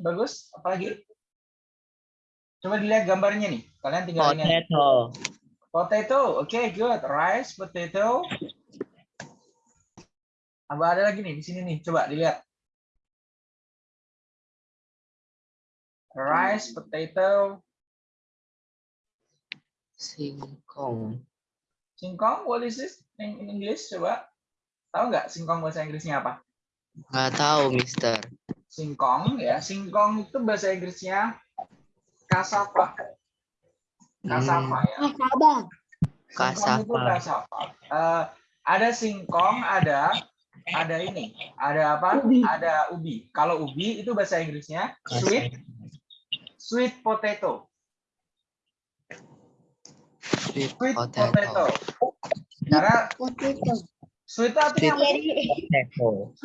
bagus. Apalagi? Coba dilihat gambarnya nih. Kalian tinggal ini. Potato. Potato. Oke, good. Rice, potato. Apa ada lagi nih di sini nih? Coba dilihat. Rice, potato, Singkong. singkong. What is this in in English? Coba. Tahu nggak singkong bahasa Inggrisnya apa? Nggak tahu, Mister. Singkong ya. Singkong itu bahasa Inggrisnya cassava. Cassava ya. Kasaba. Singkong itu Cassava. cassava. Eh, ada singkong, ada ada ini, ada apa? Ubi. Ada ubi. Kalau ubi itu bahasa Inggrisnya sweet sweet potato. Sweet Sweet potato. potato. Karena Potato. Sweet itu artinya apa?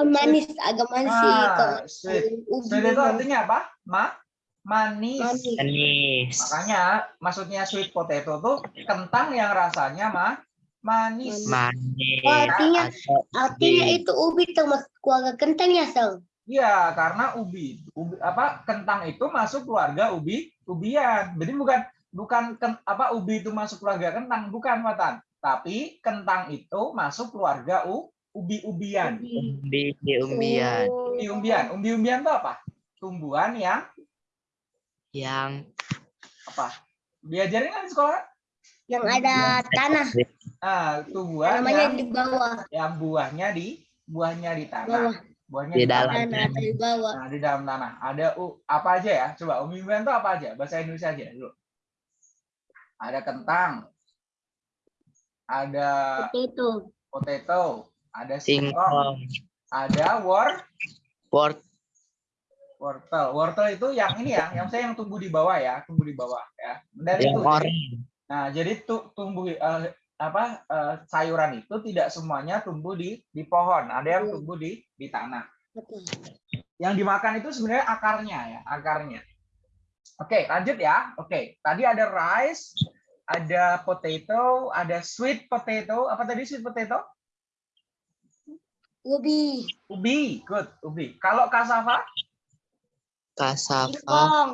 Manis, agak manis sih. Ah, sweet. Sweet itu artinya apa? Ma manis. manis. Makanya maksudnya sweet potato tuh kentang yang rasanya mah manis. Manis. Oh, artinya artinya itu ubi termasuk keluarga kentang ya, Sel? Iya, karena ubi, ubi apa kentang itu masuk keluarga ubi ubian. Jadi bukan bukan ken- apa ubi itu masuk keluarga kentang, bukan Watan. Tapi kentang itu masuk keluarga u, ubi-ubian. Umbi di umbian. Oh. Umbi-umbian, umbi-umbian itu apa? Tumbuhan yang Yang apa? Diajarin kan di sekolah? Yang ada tanah, Ah, tumbuhan namanya yang, di bawah. yang buahnya di buahnya di tanah. Bawah. Buahnya Di di dalam. tanah. Tanah atau di bawah. Nah, di dalam tanah. Ada u, apa aja ya? Coba umbi-umbian itu apa aja? Bahasa Indonesia aja dulu. Ada kentang. Ada Potato. potato, ada singkong, singkong. ada wor Wort. wortel. Wortel itu yang ini ya, yang saya yang tumbuh di bawah ya, tumbuh di bawah ya. Dan Yang itu. orange. Nah, jadi tu- tumbuh eh, apa eh, sayuran itu tidak semuanya tumbuh di di pohon, ada yang Iya. tumbuh di di tanah. Betul. yang dimakan itu sebenarnya akarnya ya, akarnya. Oke, lanjut ya. Oke, tadi ada rice, ada potato, ada sweet potato. Apa tadi sweet potato? Ubi. Ubi, good, ubi. Kalau cassava? Cassava. Singkong.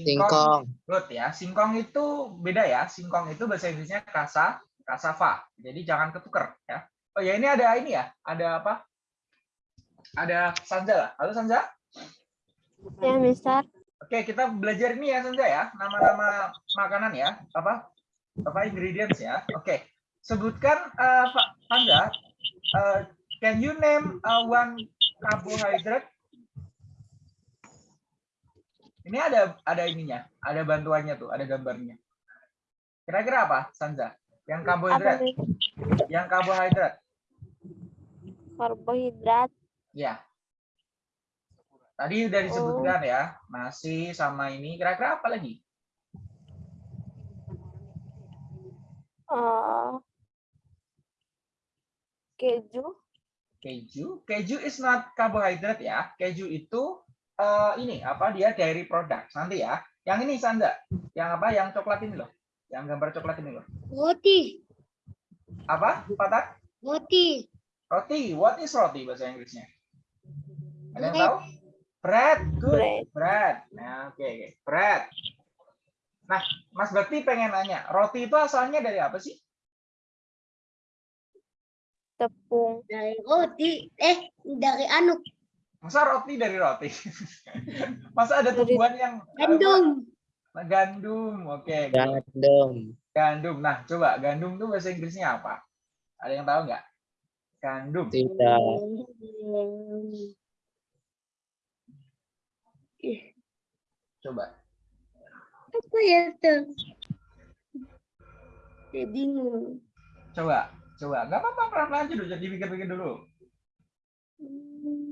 Singkong. Good ya. Singkong itu beda ya. Singkong itu bahasa Inggrisnya kasa, cassava. Jadi jangan ketuker ya. Oh ya, ini ada ini ya. Ada apa? Ada Sanza lah. Halo Sanza? Ya, Mister. Oke, kita belajar ini ya Sanja ya, nama-nama makanan ya, apa apa ingredients ya. Oke, sebutkan uh, Pak Sanja, uh, can you name uh, one carbohydrate? Ini ada ada ininya, ada bantuannya tuh, ada gambarnya. Kira-kira apa, Sanja? Yang karbohidrat, yang karbohidrat. Karbohidrat. Ya. Tadi udah disebutkan ya, nasi sama ini. Kira-kira apa lagi? Eh, keju. keju? Keju is not carbohydrate ya. Keju itu eh, ini apa dia dairy product. Nanti ya. Yang ini Sanda. Yang apa? Yang coklat ini loh. Yang gambar coklat ini loh. Roti. apa? Patat Roti. roti. What is roti bahasa Inggrisnya? Ada yang tahu? Bread. Good. Bread. bread. Nah oke oke. Bread nah Mas Bakti pengen nanya roti itu asalnya dari apa sih Tepung. Dari roti. Eh, dari anu. masa roti dari roti masa ada tumbuhan yang Gandum. apa? gandum oke good. Gandum. Gandum. Nah, coba gandum tuh bahasa Inggrisnya apa? Ada yang tahu nggak? Gandum. Tidak. Coba. Apa ya tuh? Saya bingung. Coba. Coba. Nggak apa-apa, pelan-pelan aja dulu. Jadi pikir-pikir dulu.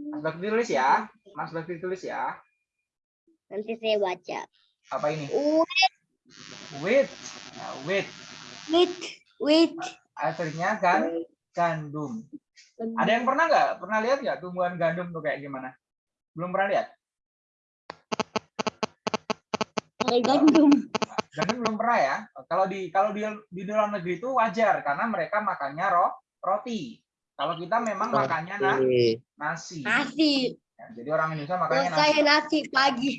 Mas Bakti tulis ya. Mas Bakti tulis ya. Nanti saya baca. Apa ini? Wheat, Wheat. Nah, wheat. wheat, wheat. Akhirnya kan gandum. Ada yang pernah nggak? Pernah lihat nggak tumbuhan gandum tuh kayak gimana? Belum pernah lihat? Dari gandum. Gandum belum pernah ya. Kalau di kalau di di dalam negeri itu wajar karena mereka makannya ro, roti. Kalau kita memang makannya na, Roti. nasi. Nasi. Ya, jadi orang Indonesia makannya nasi. Saya nasi pagi.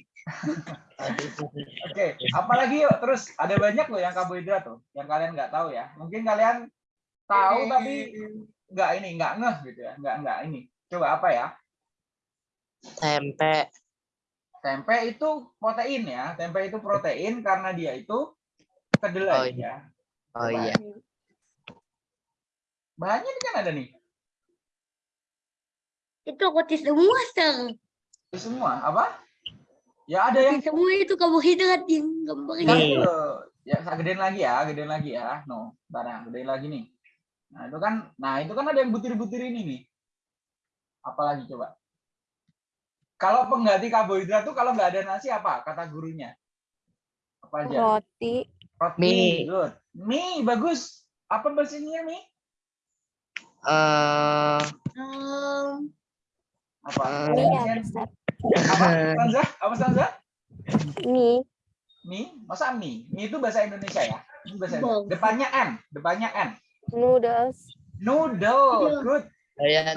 Oke, apalagi yuk terus ada banyak loh yang karbohidrat tuh, yang kalian nggak tahu ya. Mungkin kalian tahu tapi nggak ini, nggak ngeh gitu ya, nggak nggak ini. Coba apa ya? Tempe. Tempe itu protein ya, tempe itu protein karena dia itu kedelai Oh, ya. Oh iya. Bahannya ini kan ada nih, Itu roti semua, Sir. Itu semua apa? Ya ada yang semua itu karbohidrat yang gambarnya. Itu, ya saya gedein lagi ya, gedein lagi ya. No, bentar ya, gedein lagi nih. Nah, itu kan nah itu kan ada yang butir-butir ini nih. Apalagi coba? Kalau pengganti karbohidrat tuh kalau nggak ada nasi apa? Kata gurunya. Apa aja? Roti. Roti, Mie. good. Mie, bagus. Apa bahasa Inggrisnya mie? Eh, Um, Apa? Eh. Mie ya. Apa? Apa Sanza? Mie. Mie? Masa mie? Mie itu bahasa Indonesia ya? Ini bahasa Bang. Indonesia. Depannya N, depannya N. Noodles. Noodle, good. Saya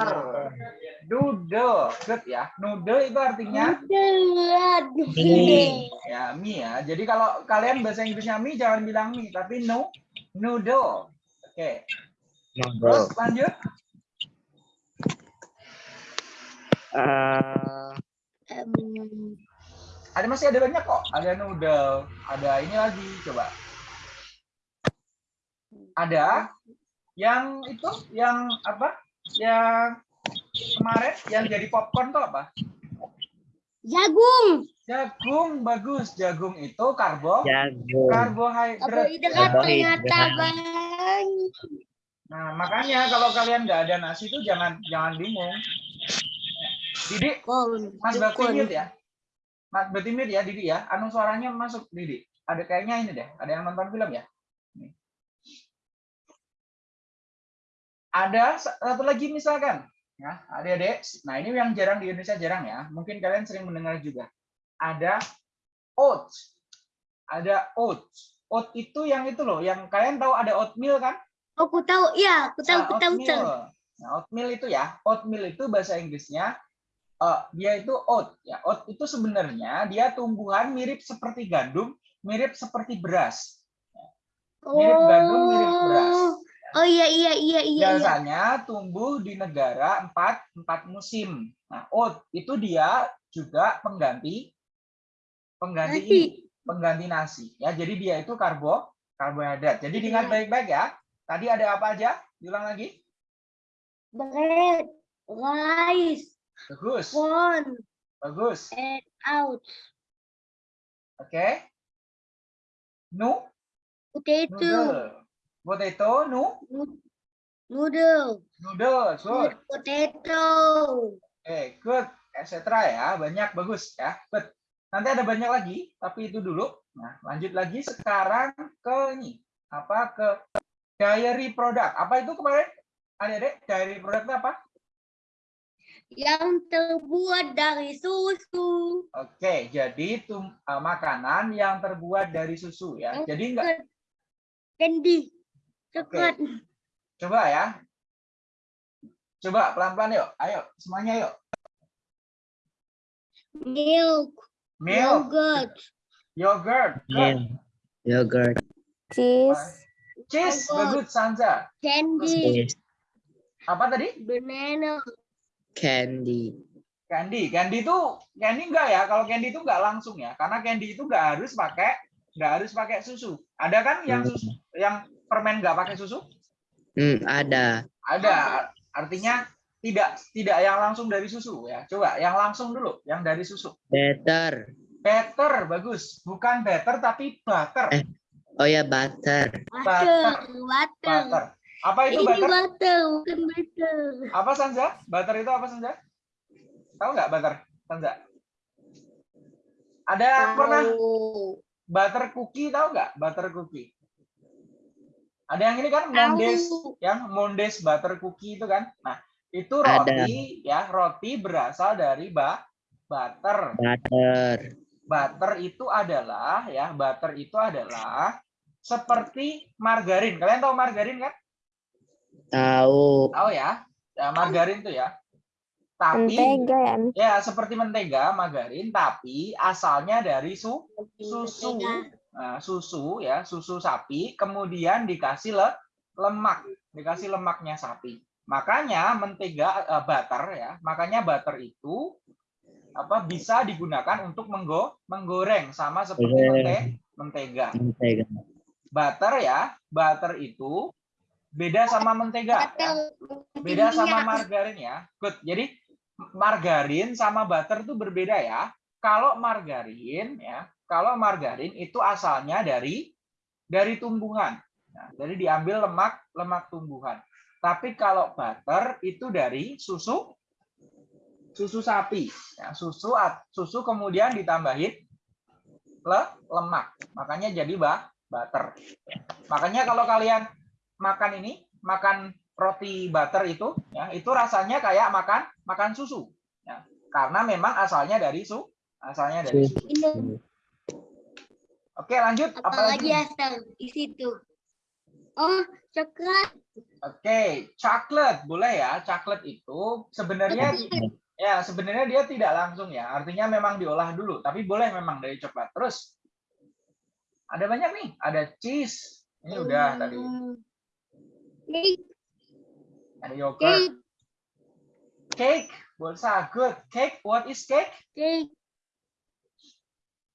Noodle, good ya. Noodle itu artinya. Mie. ya mie ya. Jadi kalau kalian bahasa Inggrisnya mie jangan bilang mie, tapi no noodle. Oke. Terus lanjut. Eh, Um, Ada masih ada banyak kok. Ada noodle, ada ini lagi coba. Ada yang itu yang apa? Yang kemarin yang jadi popcorn tuh apa? jagung. Jagung bagus. Jagung itu karbo jagung. karbohidrat. Karbohidrat ternyata banyak. Nah, makanya kalau kalian nggak ada nasi itu jangan jangan bingung. Didi, Kon, Mas Bakti mute ya. Mas Bakti mute ya, Didi ya. Anu suaranya masuk Didi. Ada kayaknya ini deh. Ada yang nonton film ya? Nih. Ada satu lagi misalkan, ya, adik-adik. Nah, ini yang jarang di Indonesia jarang ya. Mungkin kalian sering mendengar juga. Ada oats. Ada oats. Oat itu yang itu loh, yang kalian tahu ada oatmeal kan? Oh, aku tahu. Ya, aku tahu, Nah, aku tahu, Sir. oatmeal. Nah, oatmeal itu ya, oatmeal itu bahasa Inggrisnya eh, dia itu oat ya. Oat itu sebenarnya dia tumbuhan mirip seperti gandum, mirip seperti beras. Mirip gandum, mirip beras. Oh iya iya iya iya. iya. Biasanya tumbuh di negara empat empat musim. Nah, oat itu dia juga pengganti pengganti Nasi. ini, pengganti nasi ya. Jadi dia itu karbo karbohidrat. Jadi Iya. baik-baik ya. Tadi ada apa aja? Diulang lagi. Bread, rice, Bagus. corn, Bagus. and out. Oke. Nu, Potato, noodle. Potato, nu, noodle, noodle. Good. potato. Oke, good. Etc. ya. Banyak bagus ya. Good. Nanti ada banyak lagi, tapi itu dulu. Nah, lanjut lagi sekarang ke ini. Apa ke dairy product. Apa itu kemarin? Adik-adik, dairy product apa? Yang terbuat dari susu. Oke, jadi itu uh, makanan yang terbuat dari susu ya. Jadi enggak Candy. Coklat. coba ya. Coba pelan-pelan yuk. Ayo, semuanya yuk. Milk. Milk, Yogurt. yogurt, good. Milk. Yogurt. Cheese. cheese, Yogurt. bagus Sanza. Candy. Apa tadi? Banana. Candy. Candy. Candy itu candy enggak ya? Kalau candy itu enggak langsung ya. Karena candy itu enggak harus pakai enggak harus pakai susu. Ada kan yang susu, yang permen enggak pakai susu? Hmm, ada. Ada. Artinya tidak tidak yang langsung dari susu ya. Coba yang langsung dulu, yang dari susu. Butter. Butter bagus. Bukan butter tapi butter. Eh. Oh ya, butter. Butter. Butter. Butter. Apa itu Ini butter? butter, bukan butter. Apa Sanza? Butter itu apa Sanza? Tahu nggak butter? Sanza? Ada pernah Tahu. butter cookie tahu nggak? Butter cookie. Ada yang ini kan Mondes, yang Mondes butter cookie itu kan. Nah, itu Ada. roti ya, roti berasal dari ba butter. Butter. Butter itu adalah ya, butter itu adalah seperti margarin. Kalian tahu margarin kan? Tahu. Tahu ya? Ya, margarin tuh ya. Tapi Mentega ya. Ya seperti mentega, margarin, tapi asalnya dari su susu. Nah, susu ya, susu sapi, kemudian dikasih le lemak, dikasih lemaknya sapi. Makanya mentega eh, butter ya, makanya butter itu apa bisa digunakan untuk menggo menggoreng sama seperti mente mentega. Mentega. Butter ya, butter itu beda sama mentega. ya. Beda sama margarin ya. Good. Jadi margarin sama butter itu berbeda ya. Kalau margarin ya, kalau margarin itu asalnya dari dari tumbuhan. Nah, jadi diambil lemak lemak tumbuhan. Tapi kalau butter itu dari susu susu sapi. Ya, susu susu kemudian ditambahin le, lemak. Makanya jadi bah, butter. Makanya kalau kalian makan ini, makan roti butter itu, ya itu rasanya kayak makan makan susu. Ya, karena memang asalnya dari su, asalnya dari susu. Oke, lanjut. apalagi Apalagi? asal di situ. Oh, coklat. Oke, coklat boleh ya. Coklat itu sebenarnya ya sebenarnya dia tidak langsung ya. Artinya memang diolah dulu, tapi boleh memang dari coklat. Terus ada banyak nih. Ada cheese. Ini udah tadi. Hmm. Cake, Ada yogurt. cake, Cake. Bolsa good. Cake. What is cake? cake.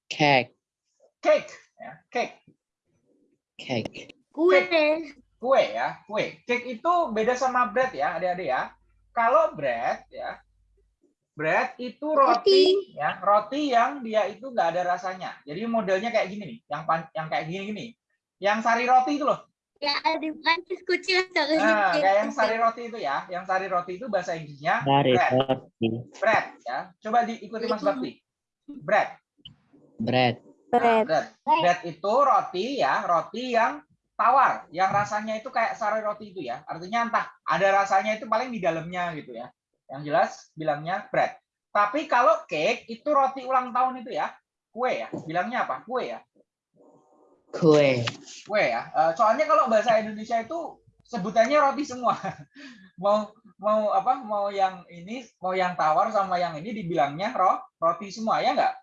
Cake. Cake. Ya, cake. Cake. Kue. Kue ya, kue. Cake itu beda sama bread ya, adik-adik ya. Kalau bread ya, bread itu roti, ya, roti yang dia itu nggak ada rasanya. Jadi modelnya kayak gini nih, yang pan- yang kayak gini-gini. Yang sari roti itu loh. Ya, ada Prancis kucing Nah, kayak yang sari roti itu ya. Yang sari roti itu bahasa Inggrisnya bread. roti. Bread ya. Coba diikuti Mas Bakti. Bread. Bread. Nah, Bread. bread. Bread itu roti ya, roti yang tawar, yang rasanya itu kayak sari roti itu ya. Artinya entah ada rasanya itu paling di dalamnya gitu ya. Yang jelas bilangnya bread. Tapi kalau cake itu roti ulang tahun itu ya, kue ya. Bilangnya apa? Kue ya. Kue. Kue ya. Eh, soalnya kalau bahasa Indonesia itu sebutannya roti semua. mau mau apa? Mau yang ini, mau yang tawar sama yang ini dibilangnya ro, roti semua ya enggak?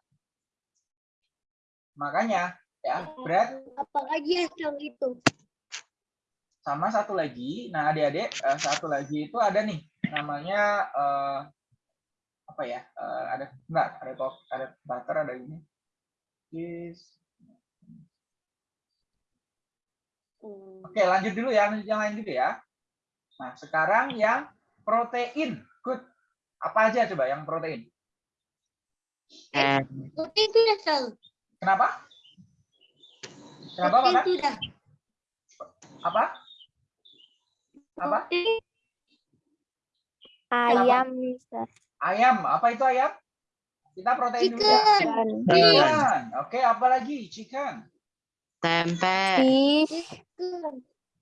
Makanya ya, bread Apalagi asal itu. sama satu lagi. Nah adik-adik eh, satu lagi itu ada nih namanya eh, apa ya eh, ada enggak ada top ada butter ada ini. Hmm. oke lanjut dulu ya lanjut yang lain juga ya. Nah sekarang yang protein. Good. Apa aja coba yang protein? Roti itu asal. Kenapa? Kenapa Pak? apa? Apa? Ayam, Mister. ayam. Apa itu ayam? Kita protein dulu ya. Chicken. Oke apa lagi? Chicken. Tempe. fish, Chicken.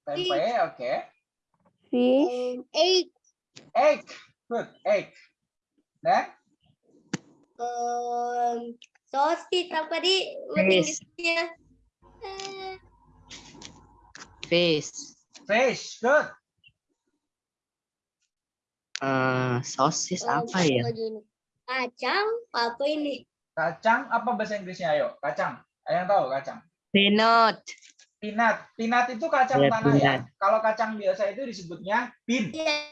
tempe oke. Fish, Um, egg. egg. Good. Egg. Dan Um, sosis apa di Fish. Inggrisnya? Fish. fish good Eh, sosis um, apa ya? Kacang apa ini? kacang apa bahasa Inggrisnya ayo kacang ada yang tahu kacang Peanut. peanut peanut itu kacang Ya, tanah ya peanut. kalau kacang biasa itu disebutnya bean Iya,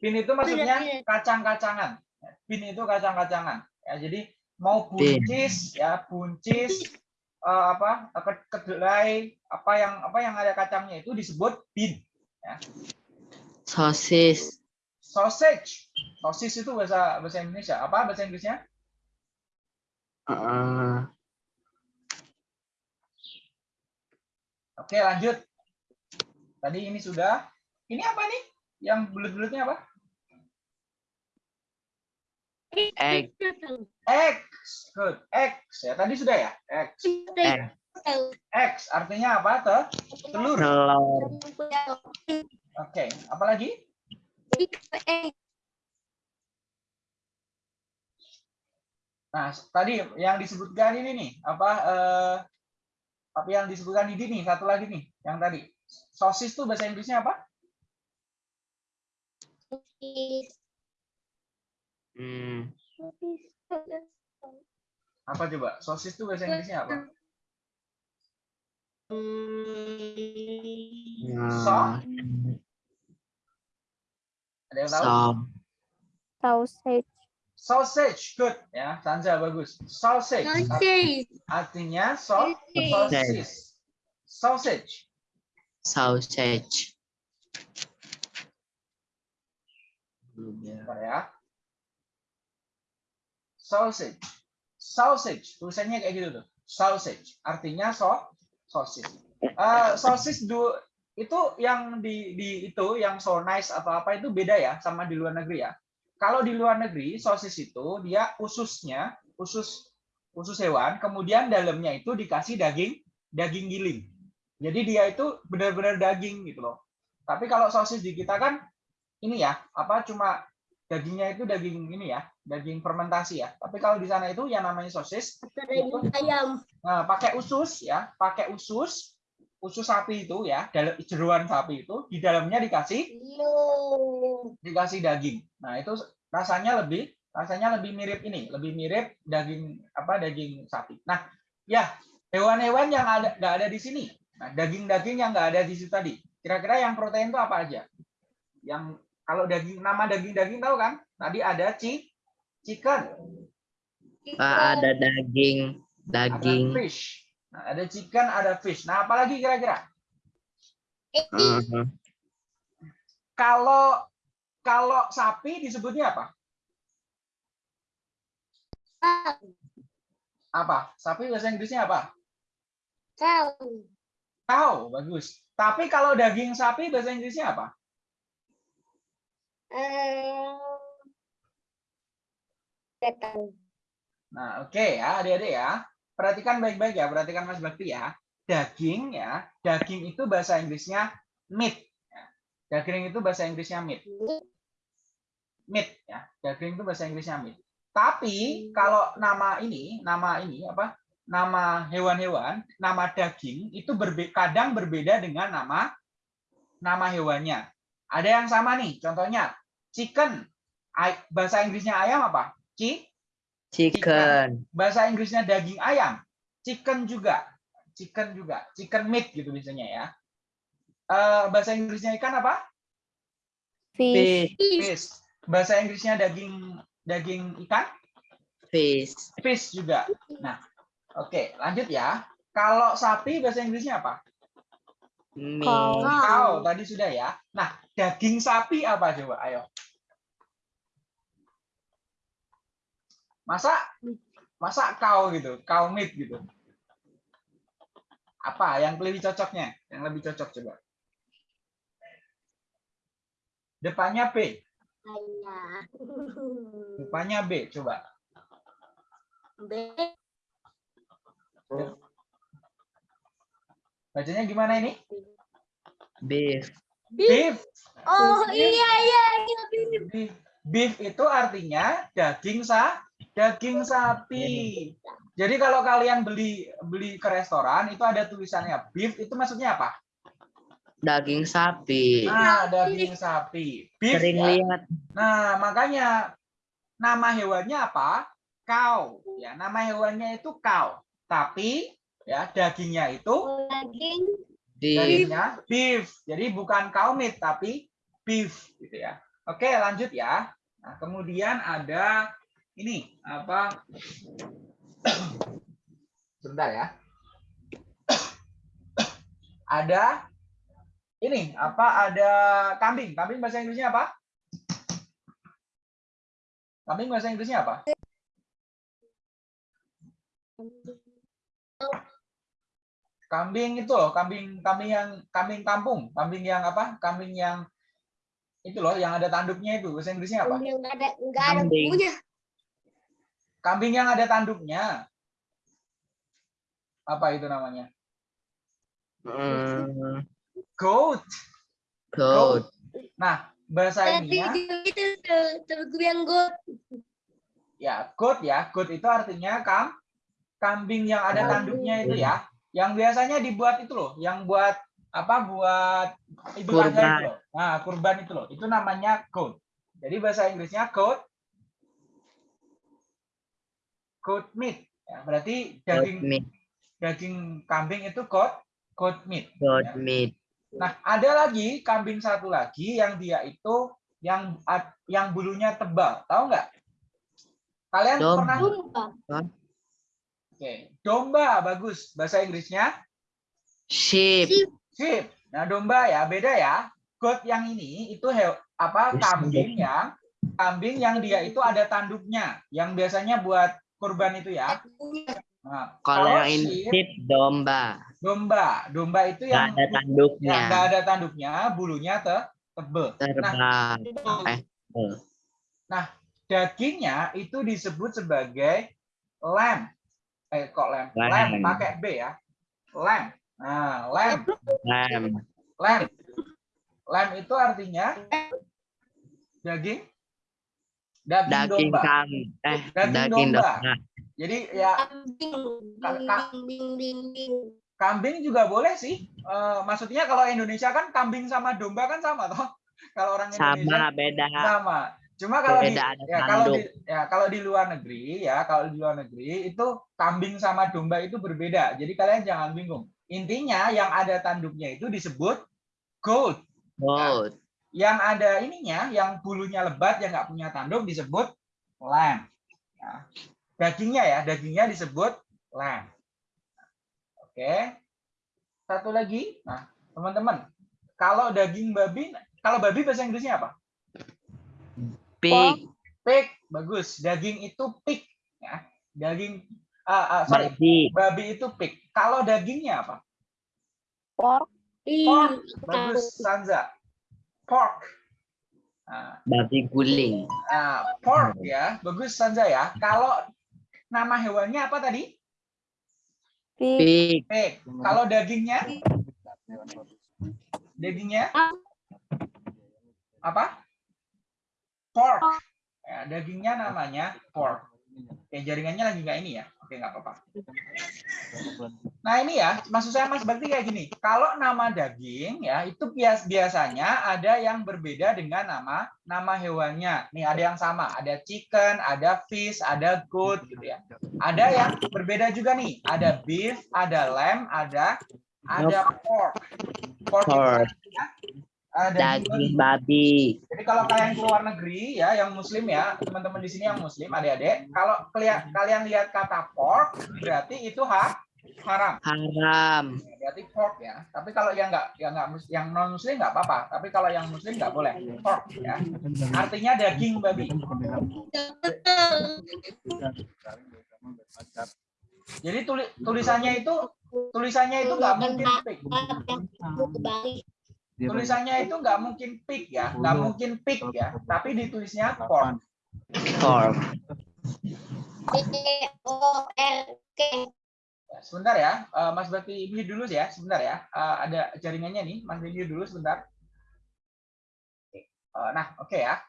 bean itu maksudnya kacang-kacangan bean itu kacang-kacangan ya jadi mau buncis ya buncis eh, apa ke- kedelai apa yang apa yang ada kacangnya itu disebut bean Sosis. sausage sosis itu bahasa bahasa Indonesia apa bahasa Inggrisnya Eh, Oke, lanjut. Tadi ini sudah. Ini apa nih? Yang bulat-bulatnya apa? Egg. X. Good. X. Ya, tadi sudah ya? X. Egg. X artinya apa? Tuh? Telur. Telur. Oke, apa lagi? Egg. Nah, tadi yang disebutkan ini nih, apa eh apa yang disebutkan di sini satu lagi nih, yang tadi. Sosis tuh bahasa Inggrisnya apa? Hmm. Apa coba? Sosis itu bahasa Inggrisnya apa? Nah, Ada yang tahu? so, Sausage. Sausage, good ya. Sanza bagus. Sausage Sausage. artinya so sosis. Sausage. sausage. Bentar ya. Sausage. Sausage. Tulisannya kayak gitu tuh. Sausage. Artinya so sosis. Eh, sosis du, itu yang di, di itu yang so nice atau apa itu beda ya sama di luar negeri ya. Kalau di luar negeri sosis itu dia ususnya usus usus hewan, kemudian dalamnya itu dikasih daging daging giling. Jadi dia itu benar-benar daging gitu loh. Tapi kalau sosis di kita kan ini ya apa cuma dagingnya itu daging ini ya daging fermentasi ya. Tapi kalau di sana itu yang namanya sosis daging ayam. Nah, pakai usus ya, pakai usus, usus sapi itu ya, dalam jeruan sapi itu di dalamnya dikasih Yo. dikasih daging. Nah, itu rasanya lebih rasanya lebih mirip ini, lebih mirip daging apa daging sapi. Nah, ya, hewan-hewan yang ada nggak ada di sini. Nah, daging-daging yang nggak ada di situ tadi. Kira-kira yang protein itu apa aja? Yang kalau daging nama daging-daging tahu kan? Tadi ada ci, chicken, Pak ada daging, ada daging. fish. Nah, ada chicken, ada fish. Nah, apalagi kira-kira? Uh, Kalau kalau sapi disebutnya apa? Apa? Sapi bahasa Inggrisnya apa? Kau. Cow, bagus. Tapi kalau daging sapi bahasa Inggrisnya apa? Eh. Nggak tahu. Nah, oke ya, adik-adik ya. Perhatikan baik-baik ya, perhatikan Mas Bakti ya. Daging ya, daging itu bahasa Inggrisnya meat. ya. Daging itu bahasa Inggrisnya meat. Meat ya, daging itu bahasa Inggrisnya meat. Tapi kalau nama ini, nama ini apa? Nama hewan-hewan, nama daging itu berbe kadang berbeda dengan nama nama hewannya. Ada yang sama nih, contohnya chicken. Ay- Bahasa Inggrisnya ayam apa? Ci chicken. bahasa Inggrisnya daging ayam, chicken juga, chicken juga, chicken meat gitu biasanya ya. Eh, bahasa Inggrisnya ikan apa? Fish. Fish. Fish. Bahasa Inggrisnya daging daging ikan, Fish. fish juga. Nah, oke, lanjut ya. Kalau sapi bahasa Inggrisnya apa? Cow tadi sudah ya. Nah, daging sapi apa coba? Ayo. Masa masa cow gitu, cow meat gitu. Apa yang lebih cocoknya? Yang lebih cocok coba. Depannya B, Ayah. depannya B coba. B. Bacanya gimana ini? Beef. Beef. Oh Beef. iya iya iya. Beef. Beef itu artinya daging sa daging sapi. Jadi kalau kalian beli beli ke restoran itu ada tulisannya beef itu maksudnya apa? Daging sapi. Nah, daging sapi. Beef. Sering ya. lihat. Nah, makanya nama hewannya apa? Cow. Ya, nama hewannya itu cow. Tapi ya dagingnya itu Daging. Beef. dagingnya beef. Jadi bukan cow meat tapi beef gitu ya. Oke, lanjut ya. Nah, kemudian ada ini apa? Sebentar ya. Ada ini apa? Ada kambing. Kambing bahasa Inggrisnya apa? Kambing bahasa Inggrisnya apa? Kambing itu loh, kambing kambing yang kambing kampung, kambing yang apa? Kambing yang itu loh, yang ada tanduknya itu bahasa Inggrisnya apa? Yang nggak ada nggak ada Kambing. Kambing yang ada tanduknya. Apa itu namanya? Hmm, Goat. goat. Nah, bahasa Tadi ininya itu yang gue. ya goat ya. Goat itu artinya kam kambing yang ada Kambing. tanduknya itu ya. Yang biasanya dibuat itu loh, yang buat apa? Buat idul adha itu Kurban. loh. Nah, kurban itu loh. Itu namanya goat. Jadi bahasa Inggrisnya goat goat meat. Ya, berarti daging meat. daging kambing itu goat goat meat. Goat Ya. meat. Nah, ada lagi kambing satu lagi yang dia itu yang ad- yang bulunya tebal. Tahu nggak? Kalian Domba. pernah Domba. Oke, domba bagus. Bahasa Inggrisnya Sheep. Sheep. Nah, domba ya beda ya. Goat yang ini itu he, apa kambing yang kambing yang dia itu ada tanduknya, yang biasanya buat kurban itu ya. Nah, Kalau yang ini domba. domba, domba itu Nggak yang ada tanduknya. yang nggak ada tanduknya, bulunya te, tebel. Terbang. Eh, eh. Dagingnya itu disebut sebagai lamb. Eh kok lamb? Lamb. Lamb pakai B ya. Lamb. Nah, lamb, Lamb. lamb. Lamb itu artinya daging daging, Daging domba. kam. Eh, Daging daging domba. domba. Jadi ya Kambing. Kambing juga boleh sih. Eh, maksudnya kalau Indonesia kan kambing sama domba kan sama toh. Kalau orang Indonesia Sama beda. sama. Cuma kalau di Beda, ya kalau di ya kalau di luar negeri ya kalau di luar negeri itu kambing sama domba itu berbeda. Jadi kalian jangan bingung. Intinya yang ada tanduknya itu disebut goat. Goat. Yang ada ininya, yang bulunya lebat yang nggak punya tanduk disebut lamb. Ya. Dagingnya ya, dagingnya disebut lamb. Oke. Satu lagi. Nah, teman-teman, kalau daging babi, kalau babi bahasa Inggrisnya apa? Pig. Pig, bagus. Daging itu pig, ya. Daging, ah, ah, sorry, Babi. babi itu pig. Kalau dagingnya apa? Pork. Pork, bagus, Sanza. Pork. Nah, Babi guling. nah, pork ya, bagus Sanza ya. Kalau nama hewannya apa tadi? Pig. Pig. Pig. Kalau dagingnya? Dagingnya? Apa? Pork. Ya, dagingnya namanya pork. Oke, jaringannya lagi nggak ini ya? Oke, nggak apa-apa. Nah ini ya, maksud saya Mas Bakti kayak gini. Kalau nama daging ya itu bias biasanya ada yang berbeda dengan nama nama hewannya. Nih ada yang sama, ada chicken, ada fish, ada goat gitu ya. Ada yang berbeda juga nih, ada beef, ada lamb, ada ada pork. Pork, itu Pork. Artinya, uh, daging Daging babi. jadi kalau kalian ke luar negeri ya, yang muslim ya, teman-teman di sini yang muslim, adik-adik, kalau kalian kalian lihat kata pork, berarti itu ha, haram. Haram. Ya, Berarti pork ya. Tapi kalau yang nggak yang nggak yang non muslim nggak apa-apa. Tapi kalau yang muslim nggak boleh pork ya. Artinya daging babi. Jadi tuli- tulisannya itu tulisannya itu nggak mungkin. Tulisannya itu nggak mungkin pig ya, nggak mungkin pig ya. Tapi ditulisnya. Pork. P O R K. Ya, Sebentar ya, eh, Mas Bakti mute dulu ya, sebentar ya. Eh, ada jaringannya nih, Mas mute dulu sebentar. Oke. Eh, Nah, oke ya.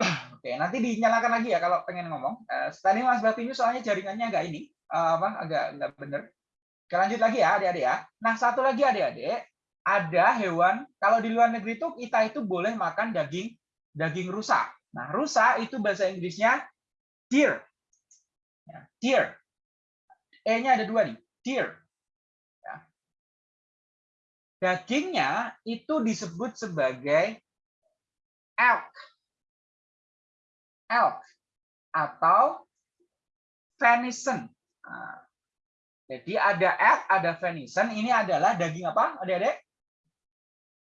Oke, nanti dinyalakan lagi ya kalau pengen ngomong. Eh, Tadi Mas Bakti ini soalnya jaringannya agak ini, eh, apa, agak nggak bener. Oke, lanjut lagi ya, adik-adik ya. Nah, satu lagi adik-adik, ada hewan, kalau di luar negeri itu kita itu boleh makan daging daging rusa. Nah, rusa itu bahasa Inggrisnya deer. Ya, deer. E-nya ada dua nih, deer. Ya. Dagingnya itu disebut sebagai elk. Elk atau venison. Nah, jadi ada elk, ada venison. Ini adalah daging apa, adik-adik?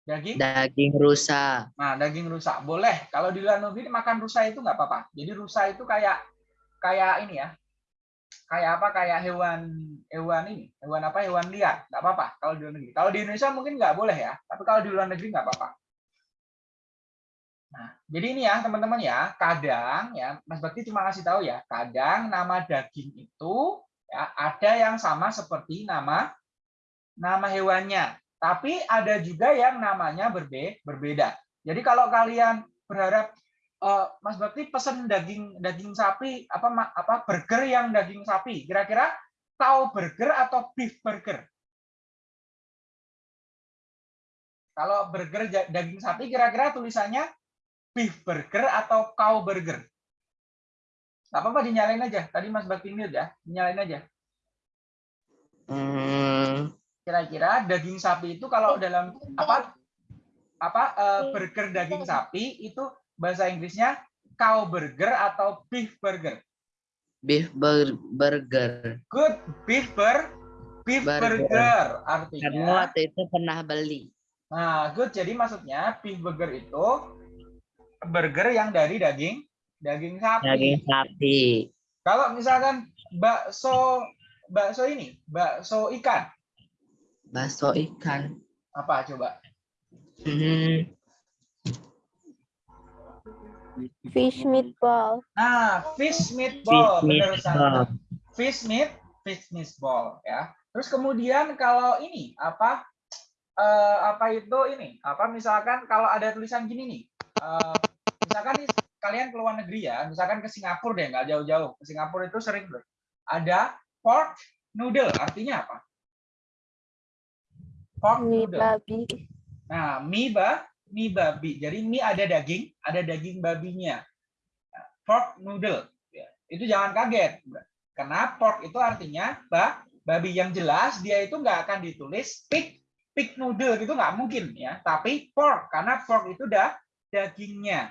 Daging? Daging rusa. Nah, daging rusa boleh. Kalau di luar negeri makan rusa itu nggak apa-apa. Jadi rusa itu kayak kayak ini ya, kayak apa? Kayak hewan hewan ini, hewan apa? Hewan liar. Nggak apa-apa kalau di luar negeri. Kalau di Indonesia mungkin nggak boleh ya, tapi kalau di luar negeri nggak apa-apa. Nah, jadi ini ya teman-teman ya, kadang ya Mas Bakti cuma kasih tahu ya, kadang nama daging itu ya ada yang sama seperti nama nama hewannya. Tapi ada juga yang namanya berbe berbeda. Jadi kalau kalian berharap eh, Mas Bakti pesen daging daging sapi apa apa burger yang daging sapi, kira-kira cow burger atau beef burger? Kalau burger daging sapi kira-kira tulisannya beef burger atau cow burger? Gak apa-apa dinyalain aja. Tadi Mas Bakti mute ya, dinyalain aja. Hmm, Kira-kira daging sapi itu kalau dalam apa apa eh, burger daging sapi itu bahasa Inggrisnya cow burger atau beef burger. beef bur- burger. Good beef bur beef Burger. burger Kamu artinya. waktu itu pernah beli. Nah, good jadi maksudnya beef burger itu burger yang dari daging daging sapi. Daging sapi. Kalau misalkan bakso bakso ini, bakso ikan, Bakso ikan. apa coba? Hmm, Fish meatball. Nah, fish meatball, Fish benar meatball. Fish meat, fish meatball ya. Terus kemudian kalau ini apa eh, apa itu ini? Apa misalkan kalau ada tulisan gini nih. eh, misalkan nih, kalian ke luar negeri ya, misalkan ke Singapura deh, nggak jauh-jauh. Ke Singapura itu sering bro. Ada pork noodle, artinya apa? Pork Mie noodle. babi. Nah, mie ba, mie babi. Jadi mie ada daging, ada daging babinya. Nah, Pork noodle. Ya, Itu jangan kaget. Karena pork itu artinya ba, babi yang jelas dia itu nggak akan ditulis pig, pig noodle gitu nggak mungkin ya. Tapi pork karena pork itu dah dagingnya.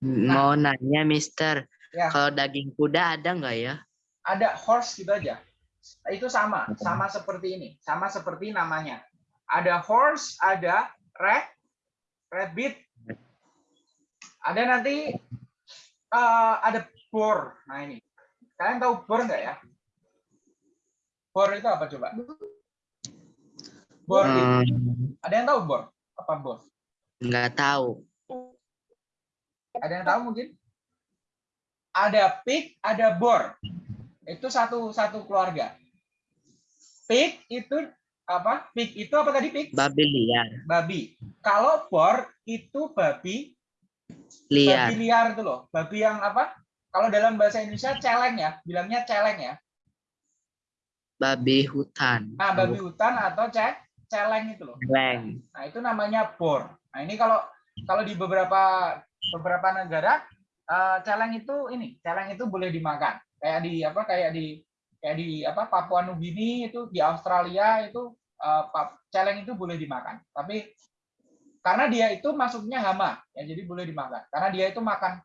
mau nanya, Mister. Ya. Kalau daging kuda ada nggak ya? Ada horse gitu aja. Itu sama, sama seperti ini, sama seperti namanya. Ada horse, ada rat, rabbit, ada nanti eh, ada boar. Nah ini, kalian tahu boar nggak ya? Boar itu apa coba? Boar itu, Hmm, ada yang tahu boar? Apa boar? nggak tahu. Ada yang tahu mungkin? Ada pig, ada boar. Itu satu satu keluarga. Pig itu apa? Pig itu apa tadi pig? Babi liar. Babi. Kalau boar itu babi Liar. babi liar itu loh. Babi yang apa? Kalau dalam bahasa Indonesia celeng ya, bilangnya celeng ya. Babi hutan. Nah, babi hutan atau ce celeng itu loh. Leng. Nah, itu namanya bor. Nah, ini kalau kalau di beberapa beberapa negara eh, celeng itu ini, celeng itu boleh dimakan. Kayak di apa? Kayak di kayak di apa? Papua Nugini itu di Australia itu pap- celeng itu boleh dimakan. Tapi karena dia itu masuknya hama, ya jadi boleh dimakan. Karena dia itu makan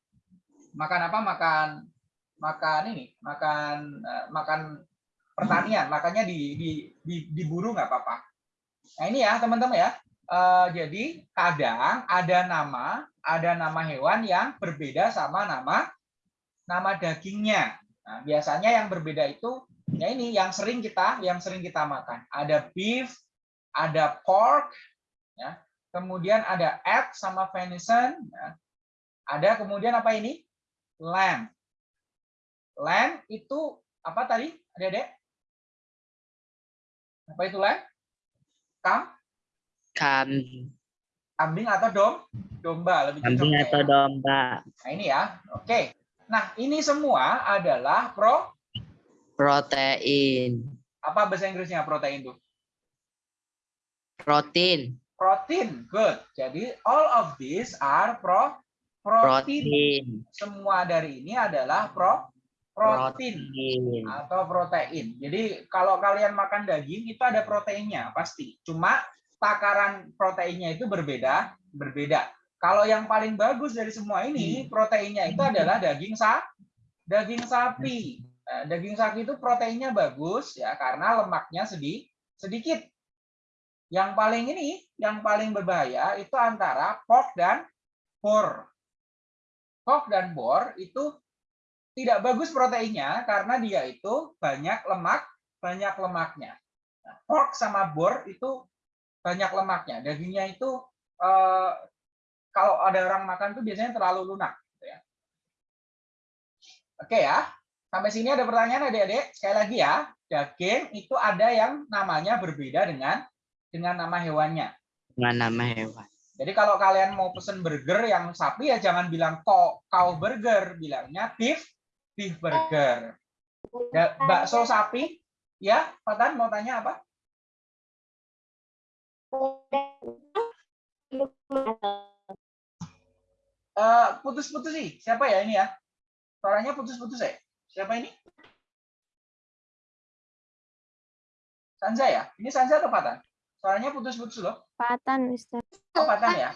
makan apa? Makan makan ini, makan eh, makan pertanian, makanya di di, di diburu nggak apa-apa. Nah ini ya teman-teman ya. Eh, jadi kadang ada nama, ada nama hewan yang berbeda sama nama nama dagingnya. Nah, biasanya yang berbeda itu ya ini yang sering kita yang sering kita makan. Ada beef, ada pork, ya. Kemudian ada egg sama venison, ya. Ada kemudian apa ini? Lamb. Lamb itu apa tadi? Adik-adik? Apa itu lamb? Kam? Kambing kambing atau dom domba lebih kambing atau ya. domba. Nah ini ya, oke. Nah ini semua adalah pro Protein. apa bahasa Inggrisnya protein itu? Protein. Protein, good. Jadi all of these are pro protein. Protein. Semua dari ini adalah pro protein Protein. atau protein. Jadi kalau kalian makan daging itu ada proteinnya pasti. Cuma takaran proteinnya itu berbeda, berbeda. Kalau yang paling bagus dari semua ini proteinnya itu adalah daging sa daging sapi. Nah, daging sapi itu proteinnya bagus ya karena lemaknya sedih sedikit. Yang paling ini, yang paling berbahaya itu antara pork dan boar. Pork dan boar itu tidak bagus proteinnya karena dia itu banyak lemak, banyak lemaknya. Nah, pork sama boar itu banyak lemaknya. Dagingnya itu eh, kalau ada orang makan tuh biasanya terlalu lunak. gitu ya. Oke ya, sampai sini ada pertanyaan adik-adik. Sekali lagi ya, daging itu ada yang namanya berbeda dengan dengan nama hewannya. Dengan nama hewan. Jadi kalau kalian mau pesen burger yang sapi ya jangan bilang cow, cow burger, bilangnya beef beef burger. Da- bakso sapi, ya, Patan mau tanya apa? Putus-putus sih. Siapa ya ini ya? Suaranya putus-putus ya. Siapa ini? Sanza ya? Ini Sanza atau Patan? Suaranya putus-putus loh. Patan, Mister. Oh, Patan ya?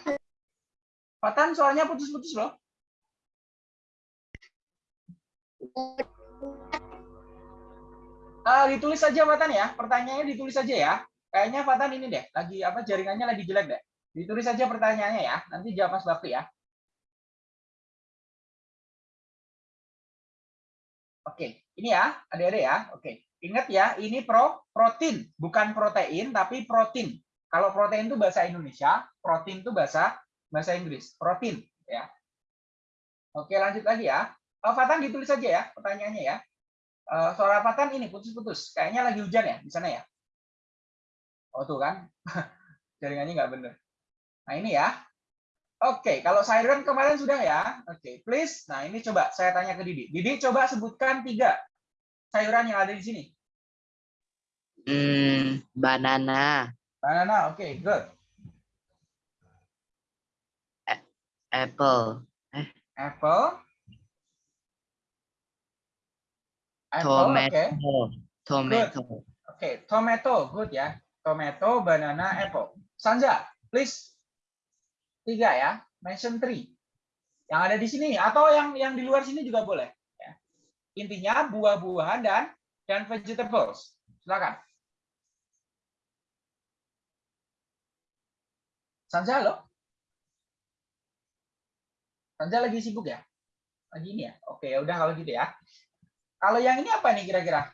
Patan suaranya putus-putus loh. Ah, ditulis saja Patan ya. Pertanyaannya ditulis saja ya. Kayaknya Patan ini deh, lagi apa jaringannya lagi jelek deh. Ditulis saja pertanyaannya ya. Nanti jawab Mas Bakti ya. Oke, ini ya, adik-adik ya. Oke. Ingat ya, ini pro protein, bukan protein tapi protein. Kalau protein itu bahasa Indonesia, protein itu bahasa bahasa Inggris. Protein ya. Oke, lanjut lagi ya. Oh, Fatan ditulis saja ya pertanyaannya ya. Eh, suara Fatan ini putus-putus. Kayaknya lagi hujan ya di sana ya. Oh, tuh kan. Jaringannya nggak bener. Nah, ini ya. Oke, kalau sayuran kemarin sudah ya. Oke, please. Nah, ini coba saya tanya ke Didi. Didi coba sebutkan tiga sayuran yang ada di sini. Hmm, banana, Banana, oke, good. apple, Apple. Apple, oke. tomato, tomato. Oke, tomato, good ya. Tomato, banana, apple. Sanja, please. Tiga ya, mention three. Yang ada di sini atau yang yang di luar sini juga boleh. Ya. Intinya buah-buahan dan dan vegetables. Silakan. Sanja, halo? Sanja lagi sibuk ya? Lagi ini ya? Oke, ya udah kalau gitu ya. Kalau yang ini apa nih kira-kira?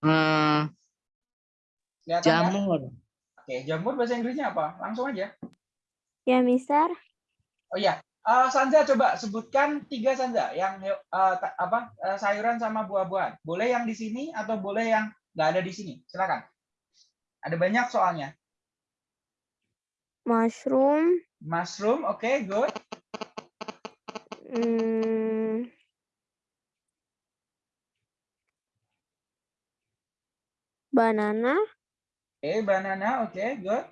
Hmm, Kelihatan ya? Oke, jamur bahasa Inggrisnya apa? Langsung aja. Ya, Mister. Oh iya, Eh, Sanja coba sebutkan tiga Sanja yang ta- apa eh, sayuran sama buah-buahan. Boleh yang di sini atau boleh yang nggak ada di sini. Silakan. Ada banyak soalnya. Mushroom. Mushroom, oke, good. Hmm, banana. Oke, banana, oke, good.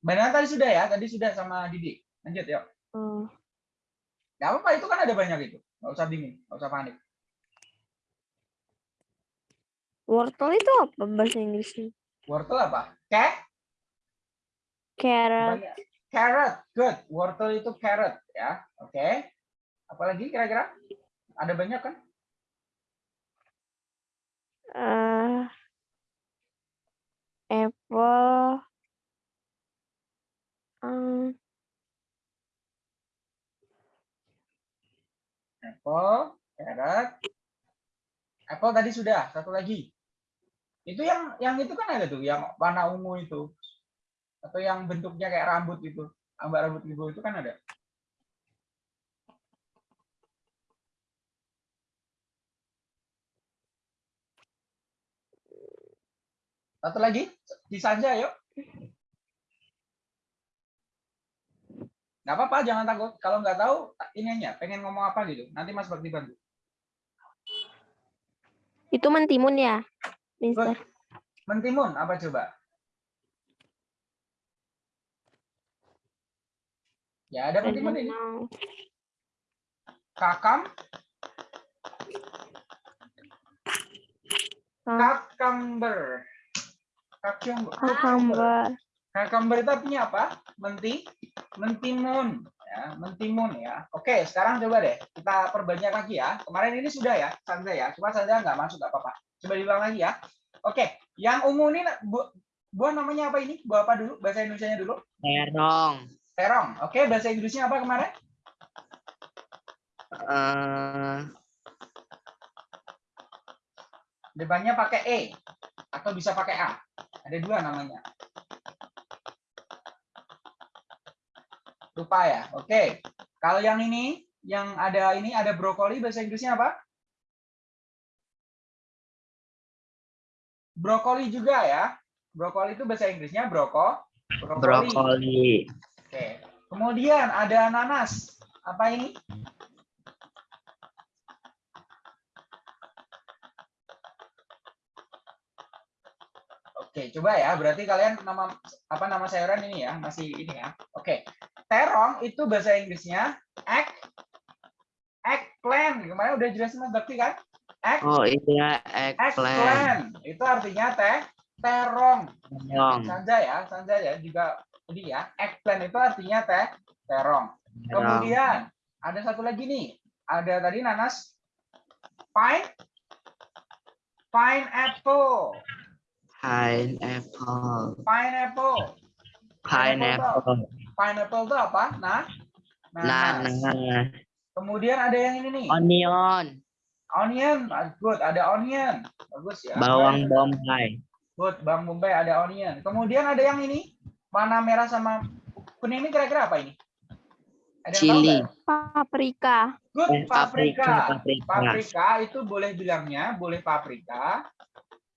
Banana tadi sudah ya, tadi sudah sama Didi. Lanjut yuk. Oh, Nggak apa-apa, itu kan ada banyak itu. Nggak usah bingung, nggak usah panik. wortel itu apa bahasa Inggrisnya? Wortel apa? Cat? Carrot. Banyak. Carrot, good. Wortel itu carrot ya. Oke. Apalagi kira-kira? Ada banyak kan? eh apple. Hmm, Apple, carrot. Apple tadi sudah, satu lagi. Itu yang yang itu kan ada tuh, yang warna ungu itu. Atau yang bentuknya kayak rambut itu. Ambak rambut ibu itu kan ada. Satu lagi, di Sanja yuk. Nggak apa-apa, jangan takut. Kalau nggak tahu, ini aja, pengen ngomong apa gitu. Nanti Mas Bakti bantu. itu mentimun ya, Mister. Mentimun, apa coba? Ya, ada mentimun ini. Kakam, Ka- cucumber. Cucumber. Cucumber. Itu artinya apa? Menti, mentimun. Ya, mentimun ya. Oke, sekarang coba deh kita perbanyak lagi ya. Kemarin ini sudah ya, Sandra ya. Cuma Sandra nggak masuk, nggak apa-apa. Coba diulang lagi ya. Oke, yang ungu ini bu, buah namanya apa ini? Buah apa dulu? Bahasa Indonesia-nya dulu. terong, Terong. Oke, bahasa Inggrisnya apa kemarin? eh, Depannya pakai E atau bisa pakai A. Ada dua namanya. Lupa ya. Oke. Kalau yang ini, yang ada ini ada brokoli bahasa Inggrisnya apa? Brokoli juga ya. Brokoli itu bahasa Inggrisnya broko. Brokoli. brokoli, Oke. Kemudian ada nanas. Apa ini? Oke, coba ya. Berarti kalian nama apa nama sayuran ini ya, masih ini ya. Oke. Terong itu bahasa Inggrisnya Kemarin udah jelasin Mas Bakti kan? Egg, Oh iya, eggplant. eggplant. Itu artinya teh terong. Terong. Sanja ya, Sanja ya juga jadi ya. Eggplant itu artinya teh terong. Terong. Kemudian ada satu lagi nih. Ada tadi nanas pine pineapple. Pineapple. Pineapple. Pineapple. Pineapple itu apa? Nah. nanas. Nanas. Kemudian ada yang ini nih. Onion. Onion, good. Ada onion. Bagus ya. Bawang bombay. Good, Bang Bombay ada onion. Kemudian ada yang ini. Warna merah sama kuning ini kira-kira apa ini? Ada Chili. Paprika. Good, Eh, paprika, paprika. paprika. Paprika itu boleh bilangnya boleh paprika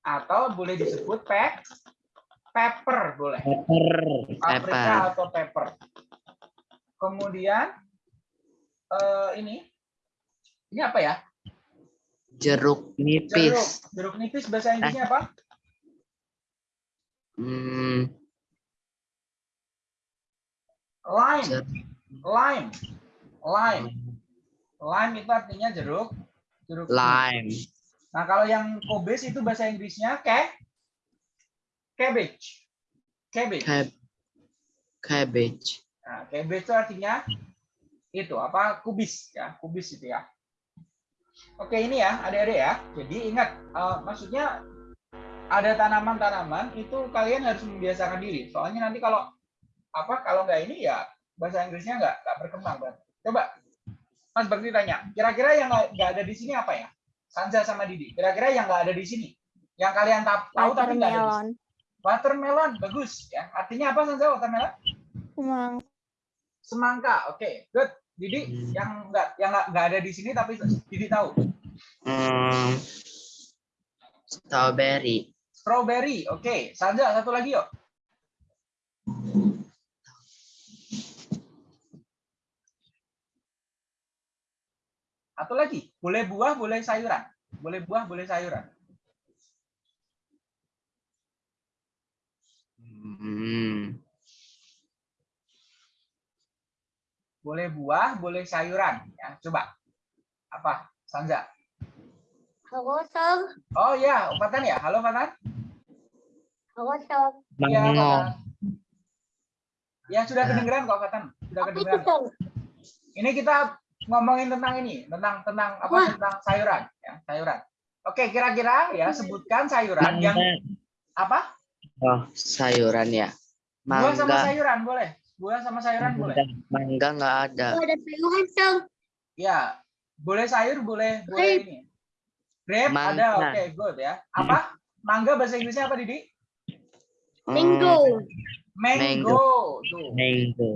atau boleh disebut pe pepper boleh. Pepper. Paprika Pepper. atau pepper. Kemudian eh, ini ini apa ya? Jeruk Jeruk. nipis. Jeruk nipis bahasa Inggrisnya apa? Hmm, Lime. jeruk. Lime. Lime. Lime itu artinya jeruk. Jeruk nipis. Nah, kalau yang kobes itu bahasa Inggrisnya ke cabbage. Cabbage. Cab cabbage. Nah, cabbage itu artinya itu apa? Kubis ya, kubis itu ya. Oke, ini ya, adik-adik ya. Jadi ingat, eh, maksudnya ada tanaman-tanaman itu kalian harus membiasakan diri. Soalnya nanti kalau apa? Kalau nggak ini ya bahasa Inggrisnya nggak nggak berkembang, Bang. Coba Mas Bakti tanya, kira-kira yang nggak ada di sini apa ya? Sanja sama Didi. Kira-kira yang nggak ada di sini, yang kalian ta- tahu tapi nggak ada di sini. Watermelon. Watermelon, bagus ya. Artinya apa Sanja watermelon? Semang. Semangka, oke, good. Didi Hmm. yang nggak yang nggak nggak ada di sini tapi Didi tahu. Hmm, strawberry. Strawberry, oke. Sanja satu lagi yuk. Satu lagi, boleh buah, boleh sayuran. Boleh buah, boleh sayuran. Hmm, Boleh buah, boleh sayuran. Ya, coba. Apa? Sanja. Halo, Sir. Oh ya, Fatan ya. Halo Fatan. Halo, mango. Fatan. Ya sudah kedengeran kok Fatan. Sudah kedengeran. Ini kita ngomongin tentang ini, tentang tentang apa Wah. tentang sayuran, ya, sayuran. Oke, kira-kira ya sebutkan sayuran yang Mangga. apa? Oh, sayuran ya. Buah sama Mangga. sayuran boleh. Buah sama sayuran boleh. Mangga, mangga nggak ada. Ada sayuran, Sir. Ya, boleh sayur, boleh boleh ini. Grape Mangga. ada, oke, good ya. Apa? Mangga bahasa Inggrisnya apa, Didi? Hmm, Mango. Mango. Tuh, Mango.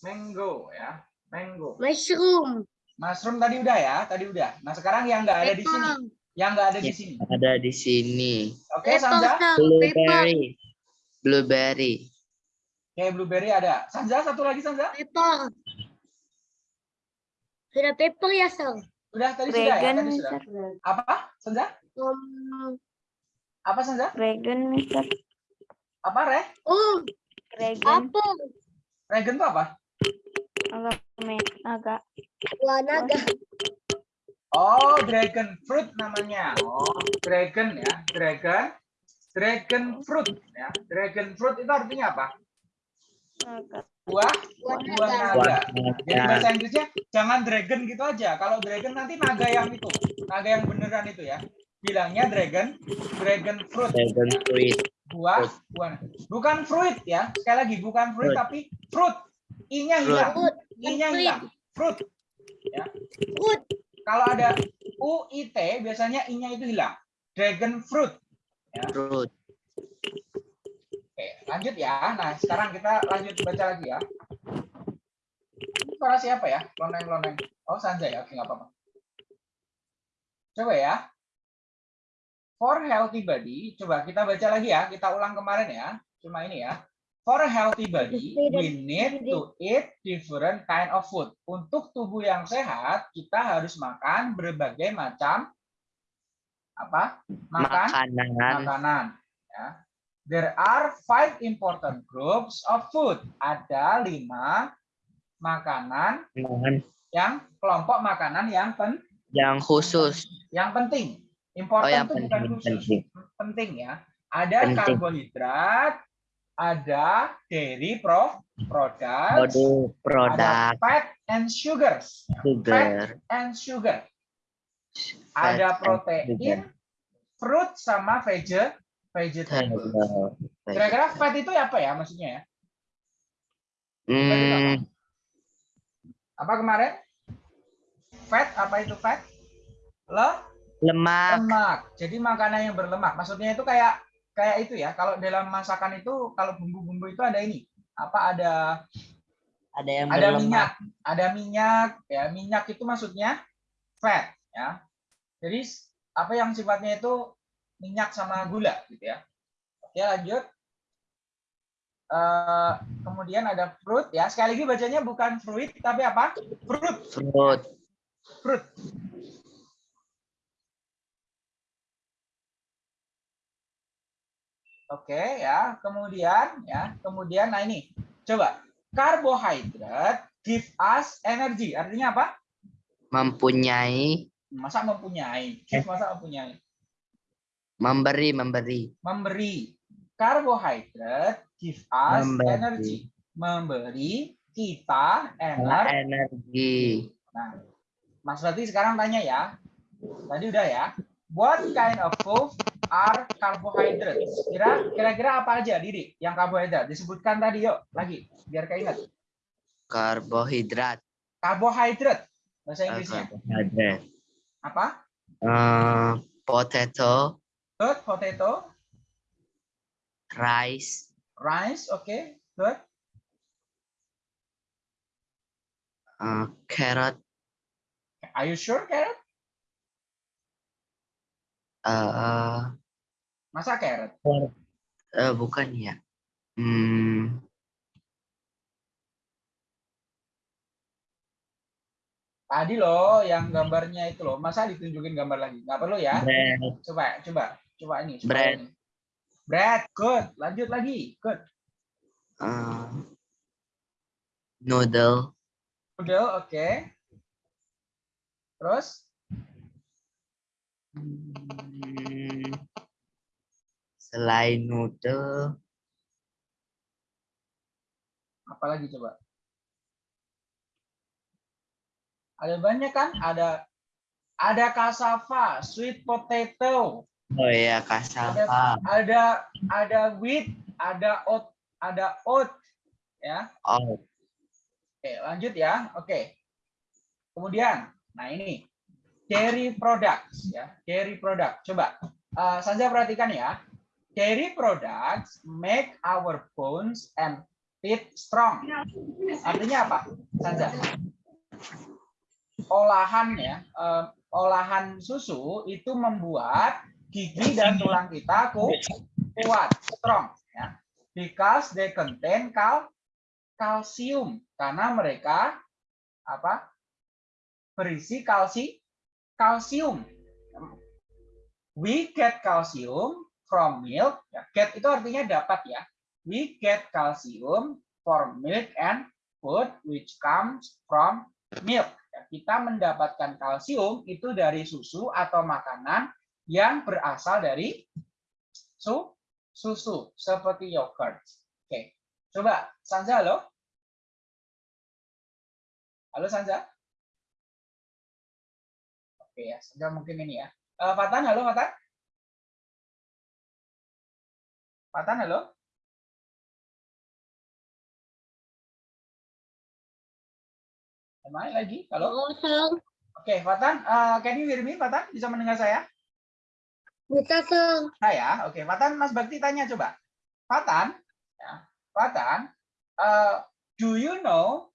mango ya. Mango. Mushroom. Mushroom tadi udah ya, tadi udah. Nah, sekarang yang nggak ada di sini. Yang nggak ada di Ya. sini. Ada di sini. Oke, Pepper, Sanja? Blueberry. Blueberry. Oke, blueberry ada. Sanja, satu lagi Sanja? Pepper. Sudah pepper ya, Sir? Udah tadi sudah ya, tadi sudah. Apa? Sanja? Um, Apa Sanja? Dragon, Mister. Apa, Re? oh, Dragon. apel. Regen itu apa? Agak me- agak. Wah, naga. Oh, dragon fruit namanya. Oh, dragon ya, dragon. Dragon fruit ya. Dragon fruit itu artinya apa? agak. Buah, Buah buah naga. naga. Buah Jadi naga. bahasa Inggrisnya jangan dragon gitu aja. Kalau dragon nanti naga yang itu, naga yang beneran itu ya. Bilangnya dragon, dragon fruit. Dragon fruit. Buah, buah. Bukan fruit ya. Sekali lagi bukan fruit Fruit. tapi fruit. I-nya hilang. Fruit. I-nya Fruit. hilang. Fruit. Fruit. Kalau ada U, I, T, biasanya I-nya itu hilang. Dragon fruit. Fruit. Oke, lanjut ya. Nah, sekarang kita lanjut baca lagi ya. Ini Suara siapa ya? Loneng-loneng. Oh, Sanjay ya. Oke, nggak apa-apa. Coba ya. For healthy body, coba kita baca lagi ya. Kita ulang kemarin ya. Cuma ini ya. For a healthy body, we need to eat different kind of food. Untuk tubuh yang sehat, kita harus makan berbagai macam apa? Makan Makanan. makanan. Ya. There are five important groups of food. Ada lima makanan Makanan yang kelompok makanan yang pen- Yang khusus. Yang penting. Important Oh, yang itu bukan penting, khusus. penting. Penting ya. Ada Penting. karbohidrat, ada dairy pro product, Produk, produk, ada fat and sugars. sugar. and sugar. fat Ada protein, sugar. fruit sama vege, vegetable. Kira-kira fat itu apa ya maksudnya ya? Hmm, Apa kemarin? Fat apa itu fat? Le, lemak. lemak. Jadi makanan yang berlemak. Maksudnya itu kayak kayak itu ya. Kalau dalam masakan itu kalau bumbu-bumbu itu ada ini. Apa ada Ada yang ada minyak, ada minyak ya. Minyak itu maksudnya fat ya. Jadi apa yang sifatnya itu minyak sama gula gitu ya. Oke, lanjut. Eh, kemudian ada fruit ya. Sekali lagi bacanya bukan fruit tapi apa? Fruit, Fruit. fruit. Oke ya. Kemudian ya, kemudian nah ini. Coba. Karbohidrat give us energy. Artinya apa? Mempunyai, Masa mempunyai? Give masa mempunyai? memberi, memberi. Memberi. Karbohidrat give us Memberi. energy. Memberi kita energi. Energi. Nah, Mas Rati sekarang tanya ya. Tadi udah ya. What kind of food are carbohydrates? Kira kira-kira apa aja, Didi? Yang karbohidrat disebutkan tadi yuk, lagi biar keinget. Karbohidrat. Karbohidrat bahasa Inggrisnya. Karbohidrat. Apa? Eh, potato, Good, potato, rice, rice, oke. Good. eh, carrot, Are you sure, carrot? Eh, Masa carrot? eh, bukan ya. Hmm, Tadi loh yang gambarnya itu loh. Masa ditunjukin gambar lagi? Nggak perlu ya. bread, Coba, coba, coba ini. coba Bread. ini. Bread, good. Lanjut lagi, good. eh, noodle, Noodle, oke. Terus, Hmm, selain noodle, apa lagi coba? Ada banyak kan? Ada ada cassava, sweet potato, oh ya cassava, ada ada wheat, ada oat, ada oat, ya. oh, Oke, lanjut ya. Oke. Kemudian, nah ini dairy products ya, dairy product. Coba eh, Sanja perhatikan ya. Dairy products make our bones and teeth strong. Artinya apa? Sanja. Olahan ya, eh, olahan susu itu membuat gigi dan tulang kita ku- kuat, strong ya. Because they contain cal kalsium karena mereka apa berisi kalsi kalsium we get calcium from milk. Ya, get itu artinya dapat ya. We get calcium from milk and food which comes from milk. Ya, kita mendapatkan kalsium itu dari susu atau makanan yang berasal dari su susu seperti yogurt. Oke Coba, Sanja, halo? Halo, Sanja? Oke ya, Sanja mungkin ini ya. Eh, Fatan, halo Fatan? Fatan, halo? Main lagi? Halo? Kosong. Oke, Fatan, eh, can you hear me, Fatan? Bisa mendengar saya? Bisa, Song. Saya, oke. Fatan, Mas Bakti tanya coba. Fatan, ya, Fatan, uh, do you know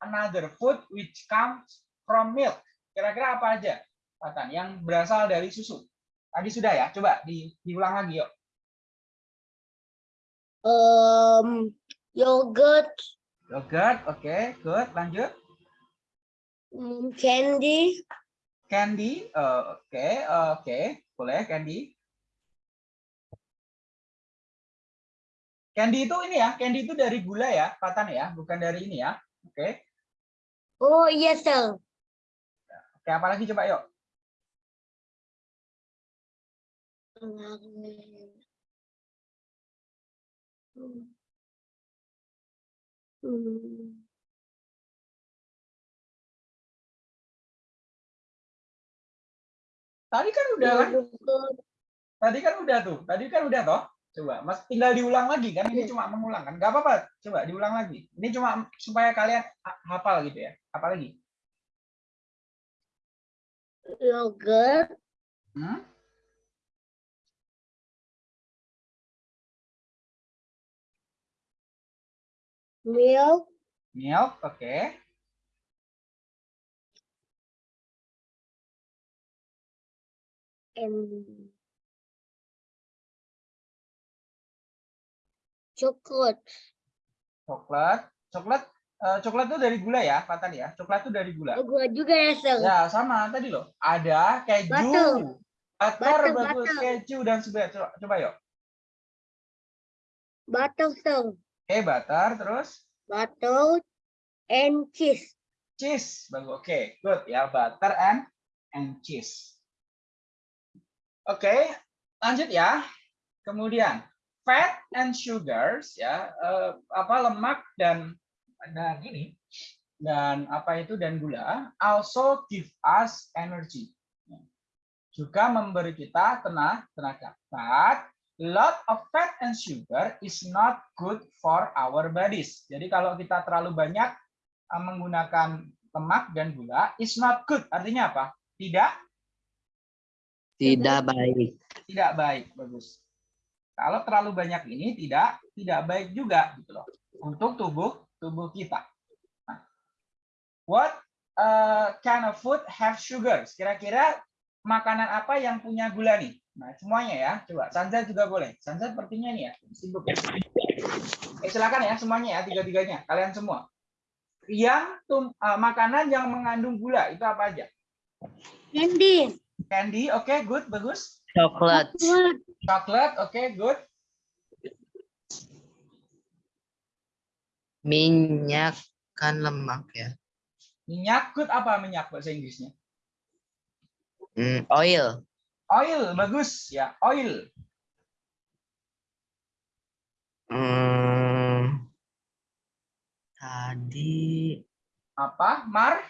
another food which comes from milk? Kira-kira apa aja, Fatan, yang berasal dari susu? Tadi sudah ya, coba di, diulang lagi yuk. Um, yogurt, Yogurt, oke, good. Lanjut. um, candy, Candy, eh, oke, oke, boleh candy. Candy itu ini ya, candy itu dari gula ya, Fatan ya, bukan dari ini ya. Oke. oh iya, Song. Oke, apa lagi coba yuk? Hmm. Hmm. Tadi kan udah kan? Tadi kan udah tuh. Tadi kan udah toh. Coba, Mas tinggal diulang lagi kan? Ini Iya. cuma mengulang kan? Gak apa-apa. Coba diulang lagi. Ini cuma supaya kalian ha- hafal gitu ya. Apa lagi? Yogurt. Hmm? Milk. Milk, oke. And chocolate. Coklat. Coklat eh, coklat itu dari gula ya, Pak tadi ya. Coklat itu dari gula. Gua juga ya, Sel. Ya, sama tadi loh. Ada keju. Butter. Butter, Butter, bagus. butter. Keju dan sebagainya. Coba, coba yuk. Butter, Sel. Oke, butter. Terus Butter and cheese. cheese. Bagus. Oke, good ya. Butter and and cheese. Oke, lanjut ya. Kemudian fat and sugars ya, eh, apa lemak dan dan gini dan apa itu dan gula also give us energy. Juga memberi kita tenaga, tenaga. But lot of fat and sugar is not good for our bodies. Jadi kalau kita terlalu banyak eh, menggunakan lemak dan gula is not good. Artinya apa? Tidak Tidak baik. tidak baik. Bagus. Kalau terlalu banyak ini tidak tidak baik juga gitu loh untuk tubuh tubuh kita. Nah, what uh, kind of food have sugars? Kira-kira makanan apa yang punya gula nih? Nah, semuanya ya. Coba Sanza juga boleh. Sanza sepertinya nih ya, sibuk ya. Eh, silakan ya semuanya ya, tiga-tiganya. Kalian semua. Yang tum, uh, makanan yang mengandung gula itu apa aja? Candy. Candy, oke, good, bagus. Coklat. Chocolate. Coklat, oke, good. Minyak kan lemak ya. Minyak, good apa minyak bahasa Inggrisnya? Hmm, oil. Oil, bagus ya, oil. Hmm, tadi Apa? Mar?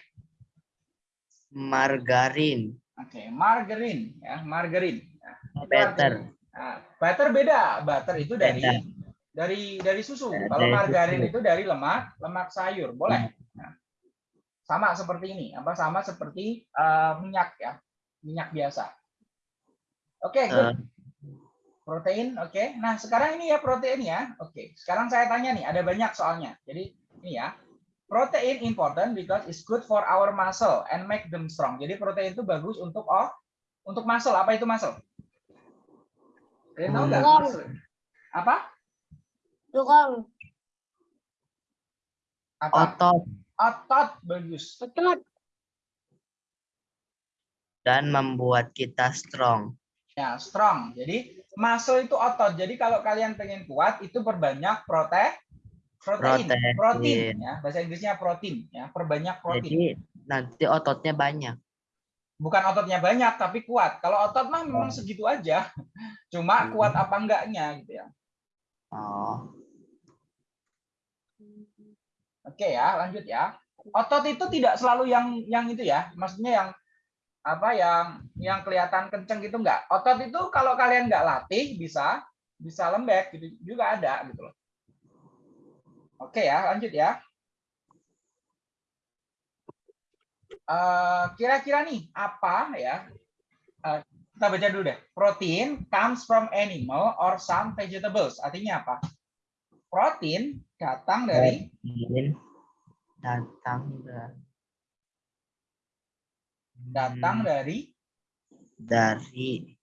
margarin. Oke, margarin ya, margarin. Ya, Butter. Nah, butter beda. Butter itu dari Beda. dari dari susu. Ya, Kalau dari margarin susu. itu dari lemak, lemak sayur. Boleh. Nah, sama seperti ini, apa sama seperti eh, minyak ya, minyak biasa. Oke, good. Eh, Protein, oke. Nah, sekarang ini ya protein ya. Oke, sekarang saya tanya nih, ada banyak soalnya. Jadi ini ya. Protein important because it's good for our muscle and make them strong. Jadi protein itu bagus untuk oh, untuk muscle. Apa itu muscle? Kalian tahu nggak? Tulang. Muscle. Apa? Tulang. Apa? otot Otot bagus. Otot. dan membuat kita strong. Ya, strong. Jadi muscle itu otot. Jadi kalau kalian pengen kuat itu perbanyak protein. Protein, Protein. protein ya. Bahasa Inggrisnya protein ya, perbanyak protein. Jadi nanti ototnya banyak. bukan ototnya banyak tapi kuat. Kalau otot mah memang segitu aja. Cuma kuat apa enggaknya gitu ya. Oh, Oke ya, lanjut ya. Otot itu tidak selalu yang yang itu ya. Maksudnya yang apa yang yang kelihatan kenceng gitu enggak. Otot itu kalau kalian nggak latih bisa bisa lembek gitu juga ada gitu loh. Oke ya, lanjut ya. Eh, Kira-kira nih apa ya? Eh, kita baca dulu deh. Protein comes from animal or some vegetables. Artinya apa? Protein datang dari Protein datang dari datang Hmm, dari dari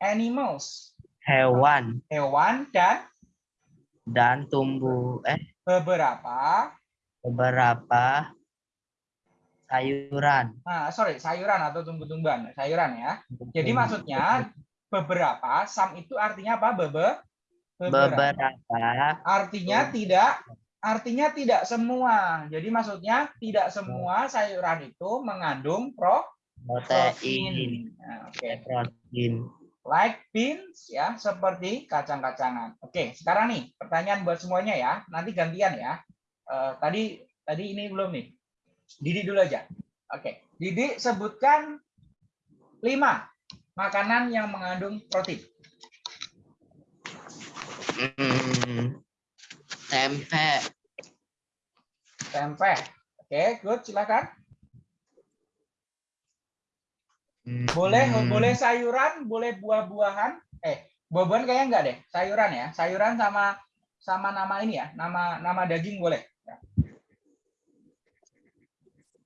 animals, hewan hewan dan dan tumbuh eh beberapa beberapa sayuran. nah sorry sayuran atau tumbuh-tumbuhan sayuran ya. Jadi maksudnya beberapa sam itu artinya apa? Bebe beberapa. beberapa Artinya tidak artinya tidak semua. Jadi maksudnya tidak semua sayuran itu mengandung pro protein protein. Nah, Oke. protein like beans ya, seperti kacang-kacangan. Oke, sekarang nih pertanyaan buat semuanya ya. Nanti gantian ya. Eh, tadi tadi ini belum nih. Didi dulu aja. Oke, Didi sebutkan lima makanan yang mengandung protein. Hmm, tempe. Tempe. Oke, good, silakan. Boleh Hmm, boleh sayuran, boleh buah-buahan. Eh, buah-buahan kayaknya enggak deh. Sayuran ya. Sayuran sama sama nama ini ya. Nama nama daging boleh. Ya.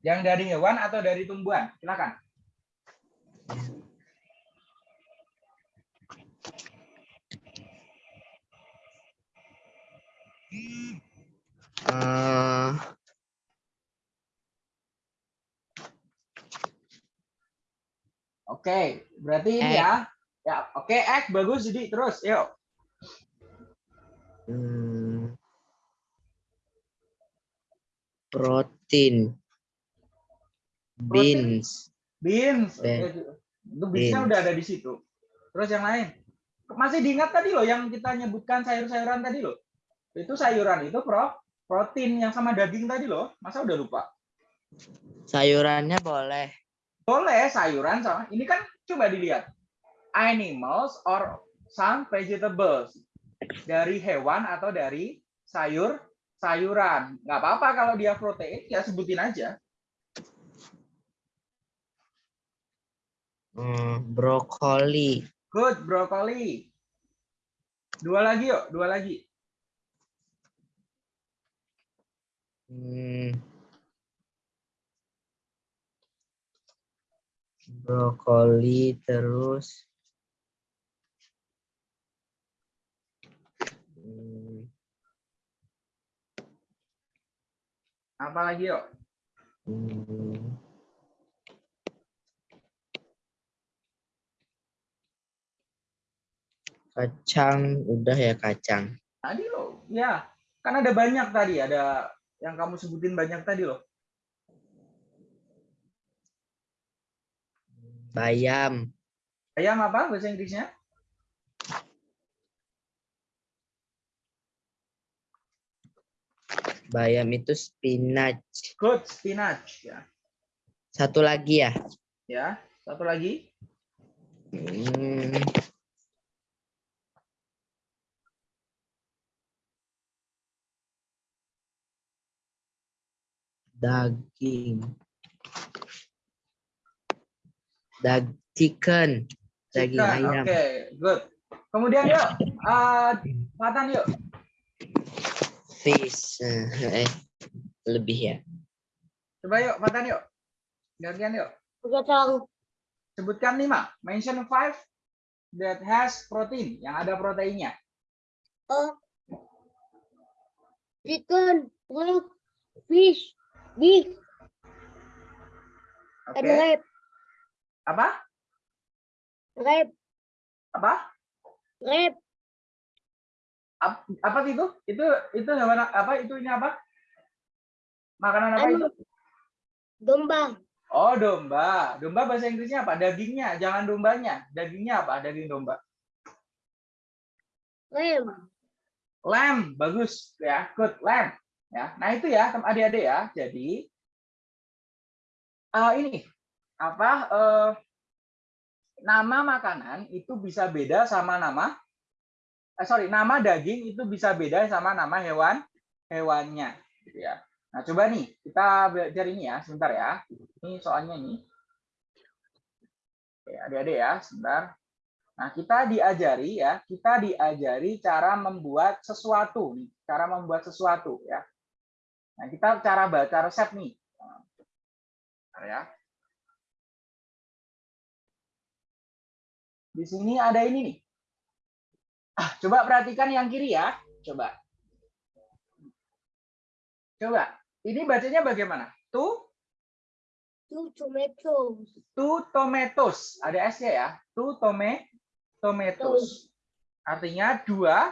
Yang dari hewan atau dari tumbuhan? Silakan. Eh, Oke, berarti ini Egg. ya. Ya, oke, egg bagus jadi terus. Yuk. hmm, protein. Beans. Beans. Oke, Itu beansnya beans. udah ada di situ. Terus yang lain. Masih diingat tadi loh yang kita nyebutkan sayur-sayuran tadi loh. Itu sayuran itu pro protein yang sama daging tadi loh. Masa udah lupa? Sayurannya boleh. Boleh sayuran sama. Ini kan coba dilihat. Animals or some vegetables. Dari hewan atau dari sayur sayuran. Nggak apa-apa kalau dia protein ya sebutin aja. Hmm, brokoli. Good, brokoli. Dua lagi yuk, dua lagi. Hmm. Brokoli terus. Hmm, Apa lagi yuk? hmm. Kacang, udah ya kacang. Tadi loh, ya. Kan ada banyak tadi, ada yang kamu sebutin banyak tadi loh. Bayam, Ayam apa bahasa Inggrisnya? bayam itu spinach. Good, spinach ya. Satu lagi ya. Ya, satu lagi. Hmm. Daging. Dag chicken. Daging Chicken, Oke, ayam. good. Kemudian yuk, eh Fatan yuk. Fish. Eh, lebih ya. Coba yuk, Fatan yuk. Gantian yuk. Kacang. Sebutkan lima. Mention five that has protein, yang ada proteinnya. Oh. Chicken. Pork. Fish. Oke. And rape. Apa? Rape. Apa? Rape. Ap- Apa itu? Itu itu hewan apa? Itu ini apa? Makanan apa itu? Anu. Domba. Oh, domba. Domba bahasa Inggrisnya apa? Dagingnya, jangan dombanya. Dagingnya apa? Daging domba. Lamb. Lamb, bagus ya. Good, lamb. Ya. Nah, itu ya, adik-adik ya. Jadi eh, ini apa? eh, nama makanan itu bisa beda sama nama eh, sorry, nama daging itu bisa beda sama nama hewan hewannya gitu ya. Nah, coba nih kita belajar ini ya, sebentar ya. Ini soalnya ini. Oke, adik-adik ya, sebentar. Nah, kita diajari ya, kita diajari cara membuat sesuatu nih, cara membuat sesuatu ya. Nah, kita cara baca resep nih. Bentar ya. Di sini ada ini nih. Ah, coba perhatikan yang kiri ya. Coba. Coba. Ini bacanya bagaimana? Two, Two tomatoes. two tomatoes. Ada S-nya ya. Two tome, tomatoes. Artinya dua.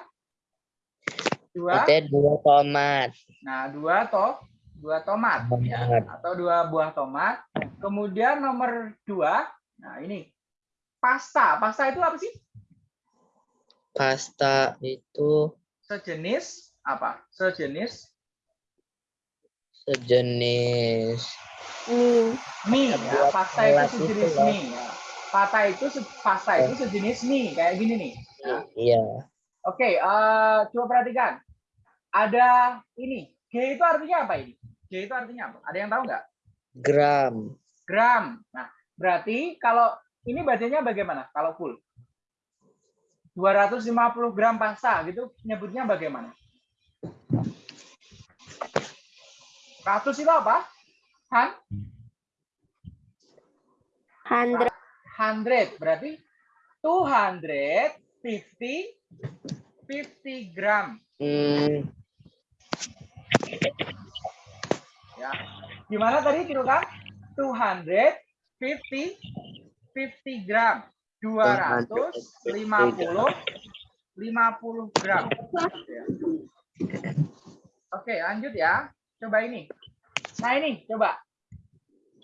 Dua. Dua tomat. Nah, dua toh, dua tomat ya, Tomat. atau dua buah tomat. Kemudian nomor dua, nah ini pasta. Pasta itu apa sih? Pasta itu Sejenis apa? Sejenis sejenis Mie. mie ya. Pasta itu sejenis loh. mie ya. Pasta itu pasta itu sejenis mie kayak gini nih. Ya. iya Oke, eh, coba perhatikan. Ada ini. G itu artinya apa ini? G itu artinya apa? Ada yang tahu nggak? gram Gram. Nah, berarti kalau ini bacanya bagaimana? Kalau full? 250 gram pasta gitu nyebutnya bagaimana? 100 itu apa? Han? Hundred. 100 berarti 250 50 gram. Hmm. Ya. Gimana tadi kilogram? 250 50 gram. 250 50 gram. Oke, lanjut ya. Coba ini. Nah, ini coba.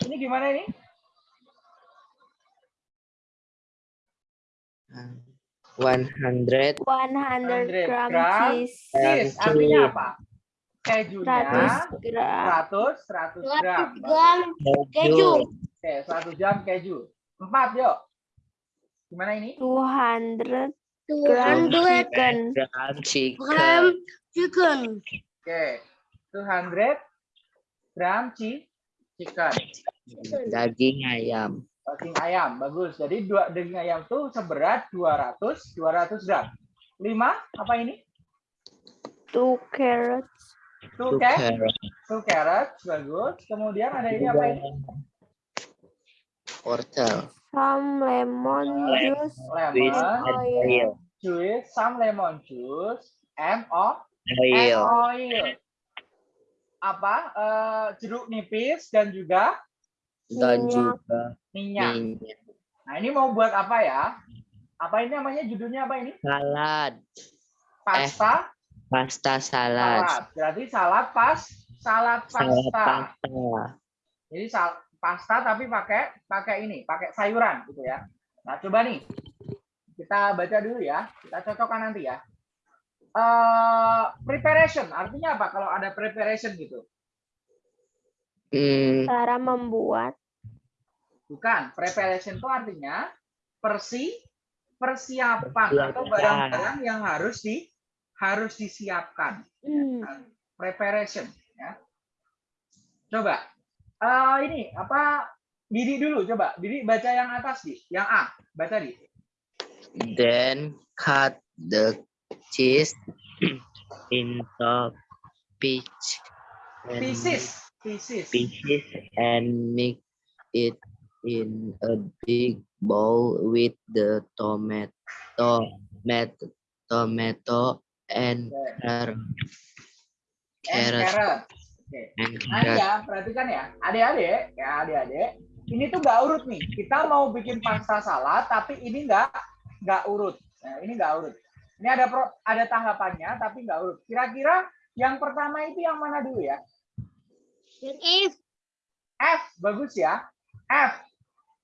Ini gimana ini? 100 hundred gram, gram cheese. cheese. Artinya apa? Kejunya 100 gram. 100 100 gram. gram keju. Oke, 100 gram keju. 4 yuk. Gimana ini? 200 gram chicken. Gram chicken. Gram chicken. Oke. 200 gram chicken. Daging ayam. Daging ayam, bagus. Jadi dua daging ayam tuh seberat 200 200 gram. 5 apa ini? Two carrots. 2 two carrot, carrot two carrots, bagus. Kemudian ada ini apa ini? wortel Some lemon juice. Lemon, oil juice, some lemon juice, and oil. and oil. Apa? eh, jeruk nipis dan juga dan Minyak. juga minyak. minyak Nah, ini mau buat apa ya? Apa ini namanya judulnya apa ini? salad Pasta pasta salad salad. Berarti salad pas salad salad pasta. pasta Jadi sal pasta tapi pakai pakai ini, pakai sayuran gitu ya. Nah, coba nih. Kita baca dulu ya. Kita cocokkan nanti ya. Eh preparation artinya apa kalau ada preparation gitu? hmm, Cara membuat. Bukan, preparation itu artinya persi persiapan Persiapan. atau barang-barang yang harus di harus disiapkan. Hmm. Preparation ya. Coba eh ini apa Didi dulu coba. Didi baca yang atas di, yang A. Baca di. then cut the cheese into peach Pieces, pieces. pieces and mix it in a big bowl with the tomato, tomato, tomato and carrot, And carrot carrot. Oke. and Nah carrot. ya, perhatikan ya, adik-adik, ya adik-adik, ini tuh nggak urut nih. Kita mau bikin pasta salad, tapi ini nggak nggak urut. Nah, ini nggak urut. Ini ada pro, ada tahapannya, tapi nggak urut. Kira-kira yang pertama itu yang mana dulu ya? Yang F. F, bagus ya. F.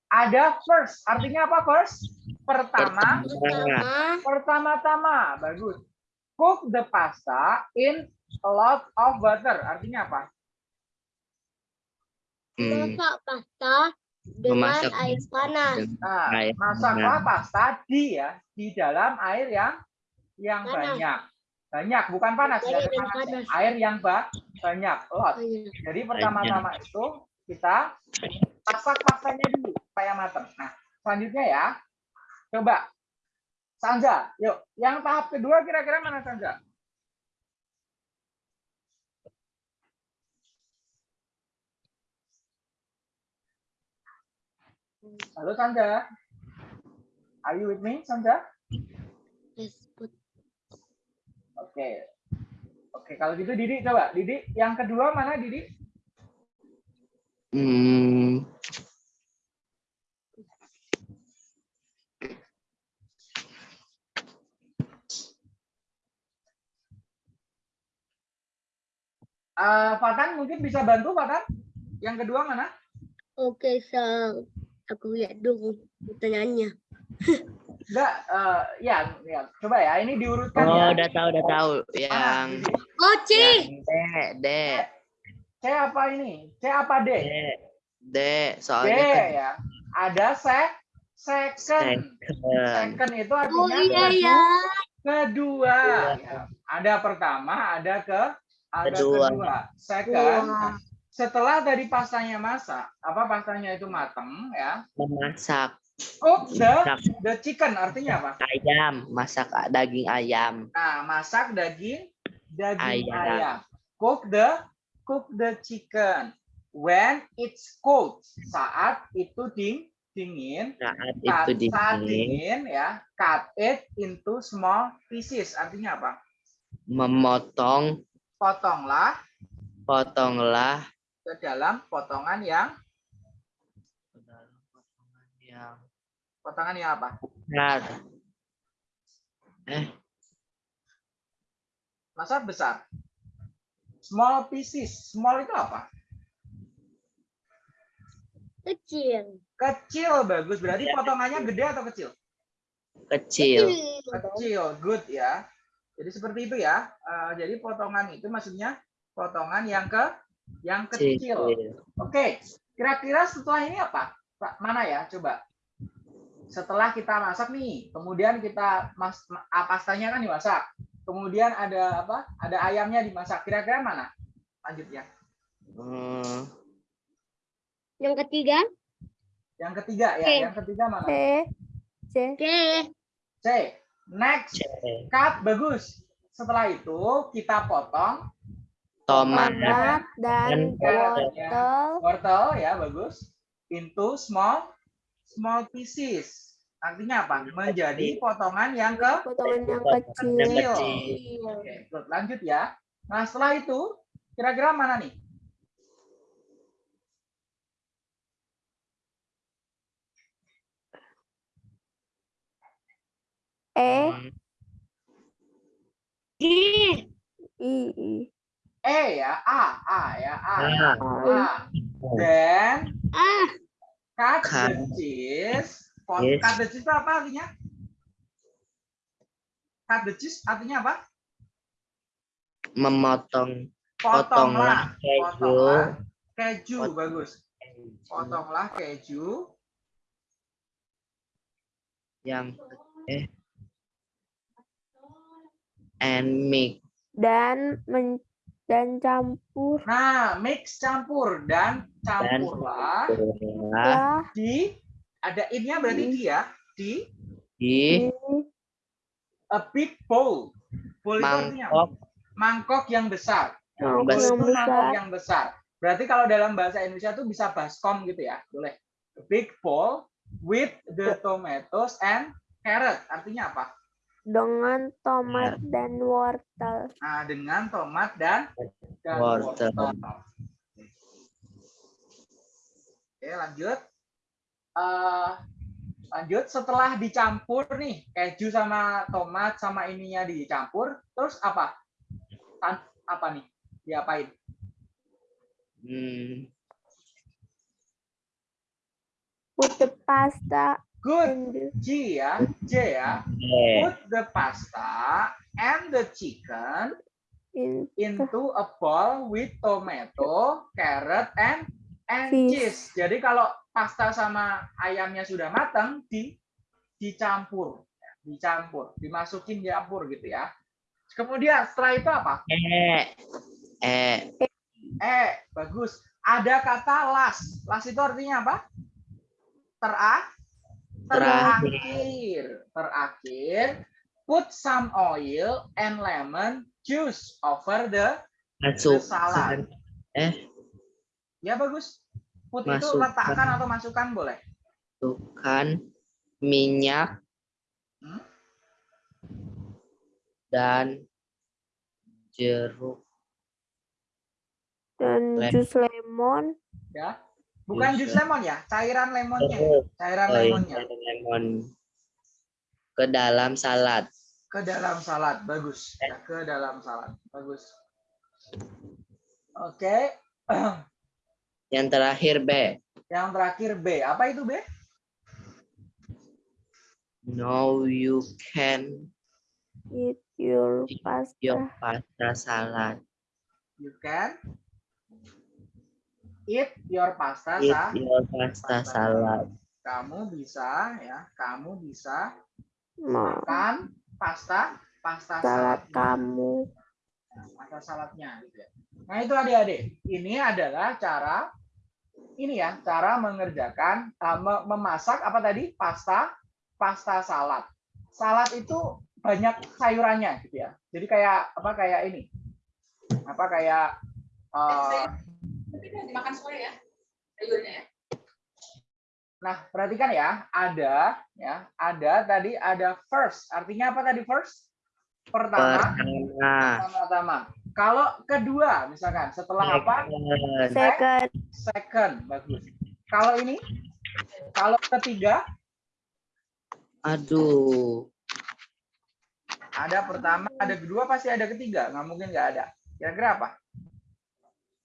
Ada first, artinya apa first? Pertama, Pertama. pertama-tama, bagus. Cook the pasta in a lot of water, artinya apa? Hmm, Masak pasta dengan Memasak air panas. Nah, air masaklah panas. pasta di ya, di dalam air yang yang Panas. banyak. Banyak, bukan panas ya, ada dan panasnya. panas. Air yang ba banyak, lot. Jadi pertama-tama itu kita masak pastanya dulu supaya matang. Nah, selanjutnya ya. Coba Sanja, yuk. Yang tahap kedua kira-kira mana Sanja? Halo Sanja. Are you with me, Sanja? Yes. Oke. Oke, kalau gitu Didi coba. Didi, yang kedua mana Didi? Hmm, Eh, Fatan mungkin bisa bantu Fatan? Yang kedua mana? Oke, so aku lihat dulu pertanyaannya. Enggak, eh, ya, ya, coba ya. Ini diurutkan ya. Oh, udah tahu, udah tahu. Yang Oh, C. yang D, D, C apa ini? C apa D? D, D. D Soalnya kan ya. Ada sek, second. second. Second itu Oh artinya iya kedua. ya. kedua. Ya. Ada pertama, ada ke ada Kedua. kedua. Second. Wah. Setelah dari pastanya masak, apa pastanya itu mateng ya. Memasak Cook the masak the chicken artinya apa? ayam, masak daging ayam. Nah, masak daging daging Ayam. ayam. Cook the cook the chicken when it's cold. Saat itu ding, dingin. Saat Saat, itu saat dingin, dingin ya, cut it into small pieces. Artinya apa? memotong, Potonglah potonglah ke dalam potongan yang yang potongan yang apa? besar. Eh, Masa besar. Small pieces. Small itu apa? Kecil. Kecil bagus. Berarti potongannya gede atau kecil? kecil. Kecil. Good ya. Jadi seperti itu ya. Eh, jadi potongan itu maksudnya potongan yang ke yang kecil. Oke. Kira-kira setelah ini apa? Pak, Mana ya? Coba. Setelah kita masak nih, kemudian kita mas ah, pastanya kan dimasak. Kemudian ada apa? Ada ayamnya dimasak. Kira-kira mana? Lanjut ya. Hmm, Yang ketiga. Yang ketiga ya. Oke. Yang ketiga mana? C. C. C. C. Next. Cut bagus. Setelah itu kita potong tomat, Tomat dan Dan wortel. wortel ya bagus into small small pieces. Artinya apa? Menjadi potongan yang ke Potongan yang Yang kecil. kecil. Oke, lanjut ya. Nah, setelah itu kira-kira mana nih? E. G. I. I. E ya, A, A ya, A. A. Then Ah. cut Cut. the cheese. Pot- Yes. Cut the cheese itu apa artinya? Cut the cheese artinya apa? memotong Potonglah. potonglah keju Potonglah keju Pot- bagus. Potonglah keju yang eh and mix Dan men dan campur Nah, mix campur dan campurlah lah lah di ada innya berarti di ya di di di a big bowl. Bowl itu mangkok mangkok yang besar. mangkok besar. yang itu mangkok besar. yang besar. Berarti kalau dalam bahasa Indonesia tuh bisa baskom gitu ya, boleh. A big bowl with the tomatoes and carrot. Artinya apa? Dengan tomat dan wortel. Nah, dengan tomat dan, dan Wortel. Oke, lanjut. Eh, lanjut setelah dicampur nih keju sama tomat sama ininya dicampur, terus apa? Tan apa nih? Diapain? Hmm, Put the pasta Good. G ya, J ya. Put the pasta and the chicken in into a bowl with tomato, carrot, and and Fish. cheese. Jadi kalau pasta sama ayamnya sudah matang, di dicampur, dicampur, dimasukin campur gitu ya. Kemudian setelah itu apa? eh eh Eh, bagus. Ada kata las. Las itu artinya apa? Terak, terakhir, terakhir. Put some oil and lemon juice over the masuk salad. eh Ya bagus. Put itu Masukkan. letakkan atau masukkan boleh. masukkan minyak Hmm? dan jeruk dan Lem- jus lemon Ya. Bukan Jus jus lemon ya, cairan lemonnya. Cairan oh, iya, lemonnya lemon ke dalam salad ke dalam salad. Bagus. Ya, ke dalam salad. Bagus. Oke. yang terakhir B Yang terakhir B. Apa itu B? No, you can Eat your eat pasta. your pasta salad. You can eat your pasta Eat sa. your pasta salad. Kamu bisa ya, kamu bisa Ma- makan pasta pasta Salad kamu. Pasta saladnya gitu ya. Nah, itu adik-adik. Ini adalah cara ini ya, cara mengerjakan uh, me- memasak apa tadi? Pasta pasta salad. Salad itu banyak sayurannya gitu ya. Jadi kayak apa kayak ini. Apa kayak uh, Yang dimakan sore ya, sayurnya ya. Nah, perhatikan ya, ada ya, ada tadi ada first. Artinya apa tadi first? Pertama, Pertama. pertama. Kalau kedua, misalkan setelah apa? Second. Second. Second, bagus. Kalau ini, kalau ketiga, Aduh. ada pertama, ada kedua, pasti ada ketiga. Nggak mungkin nggak ada. Kira-kira apa?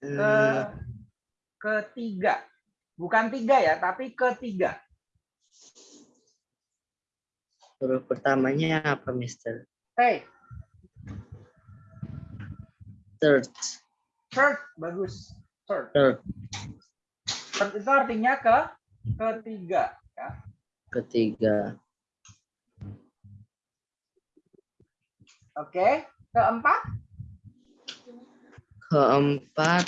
Ke Hmm, ketiga, bukan tiga ya, tapi ketiga. huruf pertamanya apa, Mister? Hey, Third. third, bagus. Third. Third. Third itu artinya ke ketiga. Ya. Ketiga. Oke, keempat, Keempat.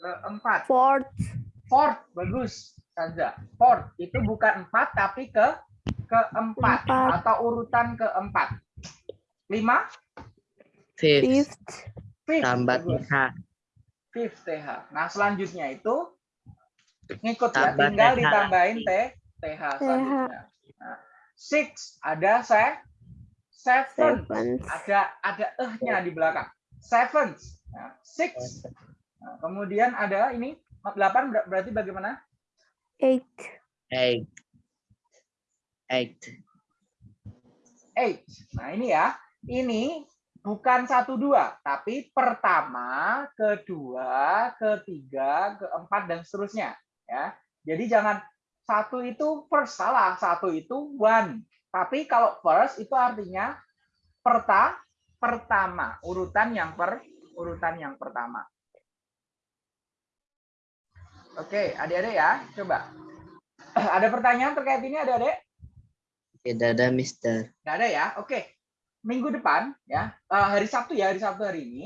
Keempat. Fourth. Fourth, bagus saja. Fourth itu bukan empat tapi ke keempat Empat. atau urutan keempat. Lima, Fifth. Fifth. Tambah. TH. Fifth TH. Nah selanjutnya itu ngikut ya, Tambah tinggal TH ditambahin. T TH selanjutnya. Nah, six ada se, seven, Seventh. ada ada eh-nya di belakang. Seventh, nah, six. Nah, kemudian ada ini delapan ber- berarti bagaimana? Eight. Eight. Eight. eight. Nah ini ya, ini bukan satu dua, tapi pertama, kedua, ketiga, keempat dan seterusnya. Ya, jadi jangan satu itu first salah, satu itu one. Tapi kalau first itu artinya perta, pertama, urutan yang per, urutan yang pertama. Oke, adik-adik ya, coba. Ada pertanyaan terkait ini, adik-adik? Tidak ada, Mister. Nggak ada ya? Oke. Minggu depan ya, eh, hari Sabtu ya, hari Sabtu hari ini,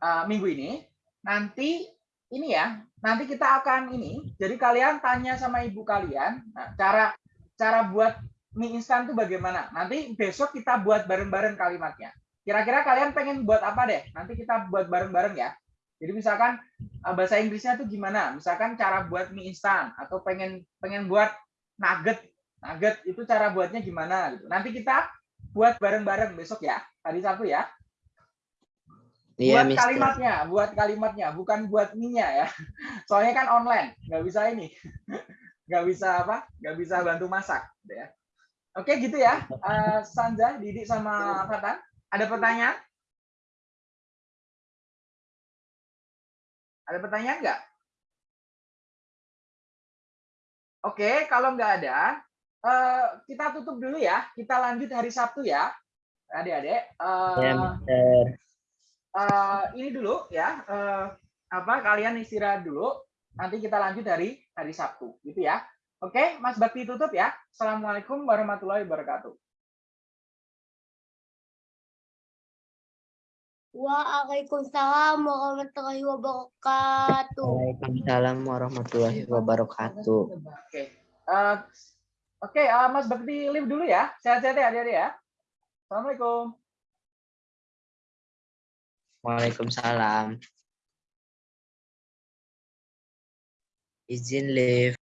eh, minggu ini, nanti ini ya, nanti kita akan ini. Jadi kalian tanya sama ibu kalian, nah, cara cara buat mie instan itu bagaimana? Nanti besok kita buat bareng-bareng kalimatnya. Kira-kira kalian pengen buat apa deh? Nanti kita buat bareng-bareng ya. Jadi misalkan eh, bahasa Inggrisnya tuh gimana? Misalkan cara buat mie instan atau pengen pengen buat nugget nugget itu cara buatnya gimana gitu. Nanti kita buat bareng-bareng besok ya, hari Sabtu ya. Iya, buat Mister. kalimatnya, buat kalimatnya, bukan buat minyak ya. Soalnya kan online, nggak bisa ini, nggak bisa apa, nggak bisa bantu masak, gitu ya. Oke gitu ya, Eh, Sanja, Didik sama Fatan, ada pertanyaan? Ada pertanyaan nggak? Oke, kalau nggak ada, eh, kita tutup dulu ya. Kita lanjut hari Sabtu ya, adik-adik. Ya, eh, ini dulu ya apa kalian istirahat dulu nanti kita lanjut dari hari Sabtu gitu ya oke Mas Bakti tutup ya Assalamualaikum warahmatullahi wabarakatuh Waalaikumsalam warahmatullahi wabarakatuh. Waalaikumsalam warahmatullahi wabarakatuh. oke Eh, oke eh, Mas Bakti live dulu ya sehat-sehat ya adik-adik ya Assalamualaikum Waalaikumsalam. Izin live.